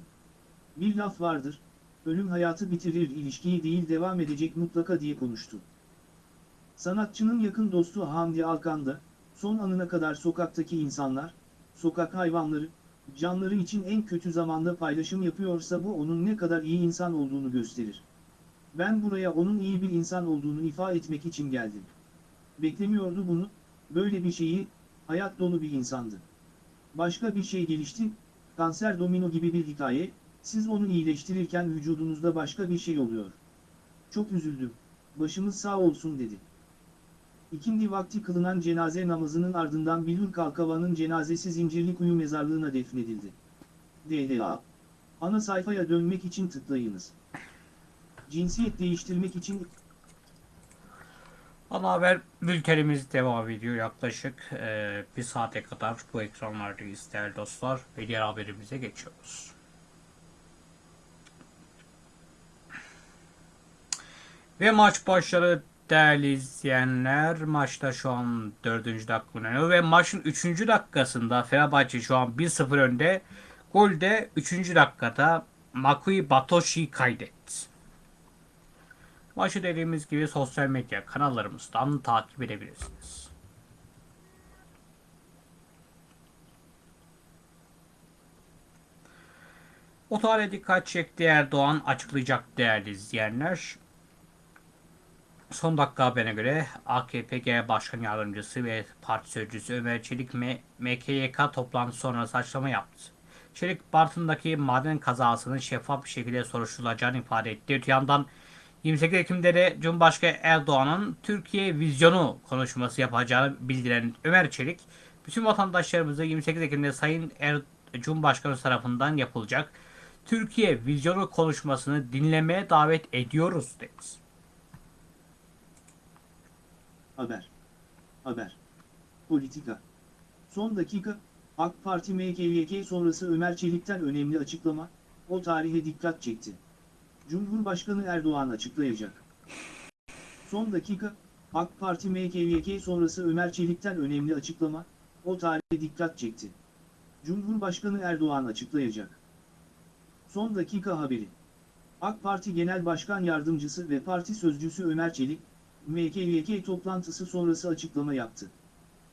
Bir laf vardır, ölüm hayatı bitirir ilişkiyi değil devam edecek mutlaka diye konuştu. Sanatçının yakın dostu Hamdi Alkan da, son anına kadar sokaktaki insanlar, sokak hayvanları, canları için en kötü zamanda paylaşım yapıyorsa bu onun ne kadar iyi insan olduğunu gösterir. Ben buraya onun iyi bir insan olduğunu ifade etmek için geldim. Beklemiyordu bunu, böyle bir şeyi, hayat dolu bir insandı. Başka bir şey gelişti, kanser domino gibi bir hikaye, siz onu iyileştirirken vücudunuzda başka bir şey oluyor. Çok üzüldüm, başımız sağ olsun dedi. İkindi vakti kılınan cenaze namazının ardından Bilur Kalkava'nın cenazesi Zincirlikuyu mezarlığına defnedildi. DDA. Ana sayfaya dönmek için tıklayınız. Cinsiyet değiştirmek için Ana haber bültenimiz devam ediyor. Yaklaşık e, bir saate kadar bu ekranlardayız değerli dostlar. Ve diğer haberimize geçiyoruz. Ve maç başladı değerli izleyenler. Maçta şu an 4. dakika oynanıyor ve maçın 3. dakikasında Fenerbahçe şu an 1-0 önde. Golde 3. dakikada Makui Batoshi kaydetti. Maçı dediğimiz gibi sosyal medya kanallarımızdan takip edebilirsiniz. O tarihe dikkat çekti Erdoğan açıklayacak değerli izleyenler. Son dakika haberine göre AKP Genel Başkan Yardımcısı ve Parti Sözcüsü Ömer Çelik MKYK toplantısı sonrası açıklama yaptı. Çelik Bartın'daki maden kazasının şeffaf bir şekilde soruşturulacağını ifade etti. Öte yandan 28 Ekim'de de Cumhurbaşkanı Erdoğan'ın Türkiye vizyonu konuşması yapacağını bildiren Ömer Çelik, bütün vatandaşlarımızı 28 Ekim'de Sayın er Cumhurbaşkanı tarafından yapılacak Türkiye vizyonu konuşmasını dinlemeye davet ediyoruz dedi. Haber. Haber. Politika. Son dakika, AK Parti MKYK sonrası Ömer Çelik'ten önemli açıklama, o tarihe dikkat çekti. Cumhurbaşkanı Erdoğan açıklayacak. Son dakika, AK Parti MKYK sonrası Ömer Çelik'ten önemli açıklama, o tarihe dikkat çekti. Cumhurbaşkanı Erdoğan açıklayacak. Son dakika haberi. AK Parti Genel Başkan Yardımcısı ve Parti Sözcüsü Ömer Çelik, MKYK toplantısı sonrası açıklama yaptı.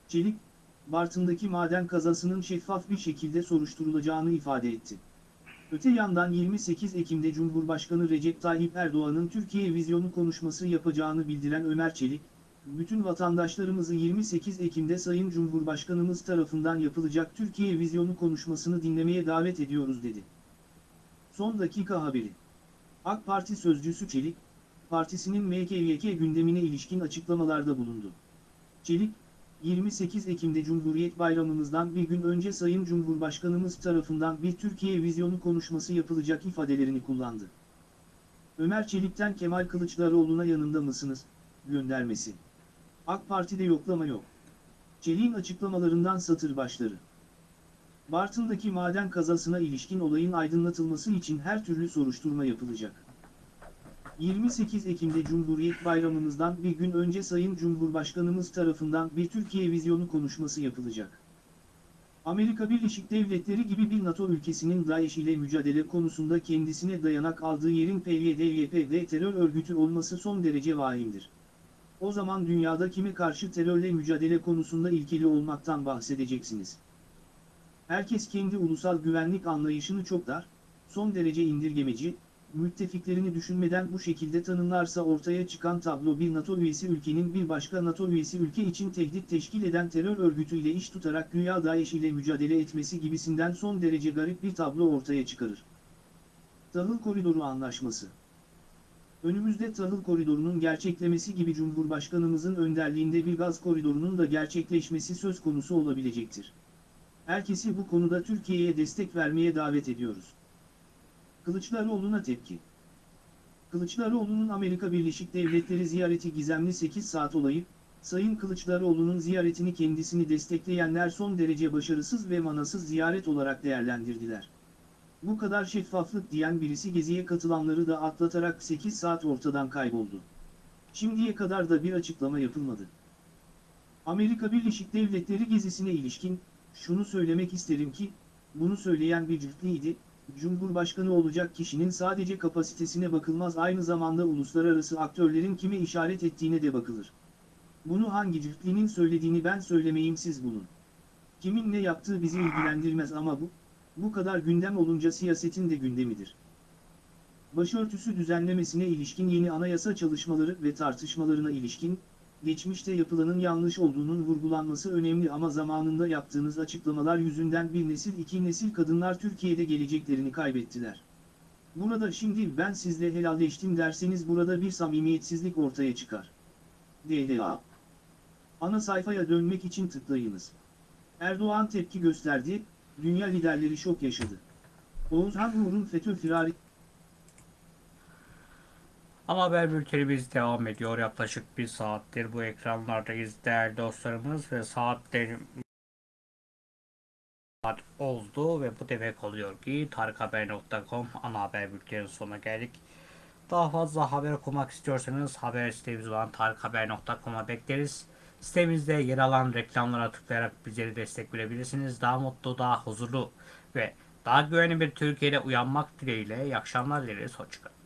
Çelik, Bartın'daki maden kazasının şeffaf bir şekilde soruşturulacağını ifade etti. Öte yandan 28 Ekim'de Cumhurbaşkanı Recep Tayyip Erdoğan'ın Türkiye vizyonu konuşması yapacağını bildiren Ömer Çelik, bütün vatandaşlarımızı 28 Ekim'de Sayın Cumhurbaşkanımız tarafından yapılacak Türkiye vizyonu konuşmasını dinlemeye davet ediyoruz dedi. Son dakika haberi. AK Parti sözcüsü Çelik, partisinin MKYK gündemine ilişkin açıklamalarda bulundu. Çelik, 28 Ekim'de Cumhuriyet Bayramımızdan bir gün önce Sayın Cumhurbaşkanımız tarafından bir Türkiye vizyonu konuşması yapılacak ifadelerini kullandı. Ömer Çelik'ten Kemal Kılıçdaroğlu'na yanında mısınız, göndermesi. AK Parti'de yoklama yok. Çelik'in açıklamalarından satır başları. Bartın'daki maden kazasına ilişkin olayın aydınlatılması için her türlü soruşturma yapılacak. 28 Ekim'de Cumhuriyet Bayramımızdan bir gün önce Sayın Cumhurbaşkanımız tarafından bir Türkiye vizyonu konuşması yapılacak. Amerika Birleşik Devletleri gibi bir NATO ülkesinin DAEŞ ile mücadele konusunda kendisine dayanak aldığı yerin PYD-YPG terör örgütü olması son derece vahimdir. O zaman dünyada kime karşı terörle mücadele konusunda ilkeli olmaktan bahsedeceksiniz. Herkes kendi ulusal güvenlik anlayışını çok dar, son derece indirgemeci, müttefiklerini düşünmeden bu şekilde tanımlarsa ortaya çıkan tablo bir NATO üyesi ülkenin bir başka NATO üyesi ülke için tehdit teşkil eden terör örgütüyle iş tutarak güya DAEŞ ile mücadele etmesi gibisinden son derece garip bir tablo ortaya çıkarır. Tahıl Koridoru Anlaşması Önümüzde tahıl koridorunun gerçeklemesi gibi Cumhurbaşkanımızın önderliğinde bir gaz koridorunun da gerçekleşmesi söz konusu olabilecektir. Herkesi bu konuda Türkiye'ye destek vermeye davet ediyoruz. Kılıçdaroğlu'na tepki. Kılıçdaroğlu'nun Amerika Birleşik Devletleri ziyareti gizemli 8 saat olayı, Sayın Kılıçdaroğlu'nun ziyaretini kendisini destekleyenler son derece başarısız ve manasız ziyaret olarak değerlendirdiler. Bu kadar şeffaflık diyen birisi geziye katılanları da atlatarak 8 saat ortadan kayboldu. Şimdiye kadar da bir açıklama yapılmadı. Amerika Birleşik Devletleri gezisine ilişkin, şunu söylemek isterim ki, bunu söyleyen bir cüftliydi, Cumhurbaşkanı olacak kişinin sadece kapasitesine bakılmaz aynı zamanda uluslararası aktörlerin kime işaret ettiğine de bakılır. Bunu hangi cüftlinin söylediğini ben söylemeyeyim siz bulun. Kimin ne yaptığı bizi ilgilendirmez ama bu, bu kadar gündem olunca siyasetin de gündemidir. Başörtüsü düzenlemesine ilişkin yeni anayasa çalışmaları ve tartışmalarına ilişkin, geçmişte yapılanın yanlış olduğunun vurgulanması önemli ama zamanında yaptığınız açıklamalar yüzünden bir nesil iki nesil kadınlar Türkiye'de geleceklerini kaybettiler. Burada şimdi ben sizle helalleştim derseniz burada bir samimiyetsizlik ortaya çıkar. DDA Ana sayfaya dönmek için tıklayınız. Erdoğan tepki gösterdi, dünya liderleri şok yaşadı. Oğuzhan Uğur'un FETÖ firari Ama haber bültenimiz devam ediyor. Yaklaşık bir saattir bu ekranlardayız değerli dostlarımız ve saatlerim saat oldu ve bu demek oluyor ki tarikhaber.com ana haber bültenin sonuna geldik. Daha fazla haber okumak istiyorsanız haber sitemiz olan tarikhaber.com'a bekleriz. Sitemizde yer alan reklamlara tıklayarak bizleri destek verebilirsiniz. Daha mutlu, daha huzurlu ve daha güvenli bir Türkiye'de uyanmak dileğiyle iyi akşamlar dileriz. Hoşçakalın.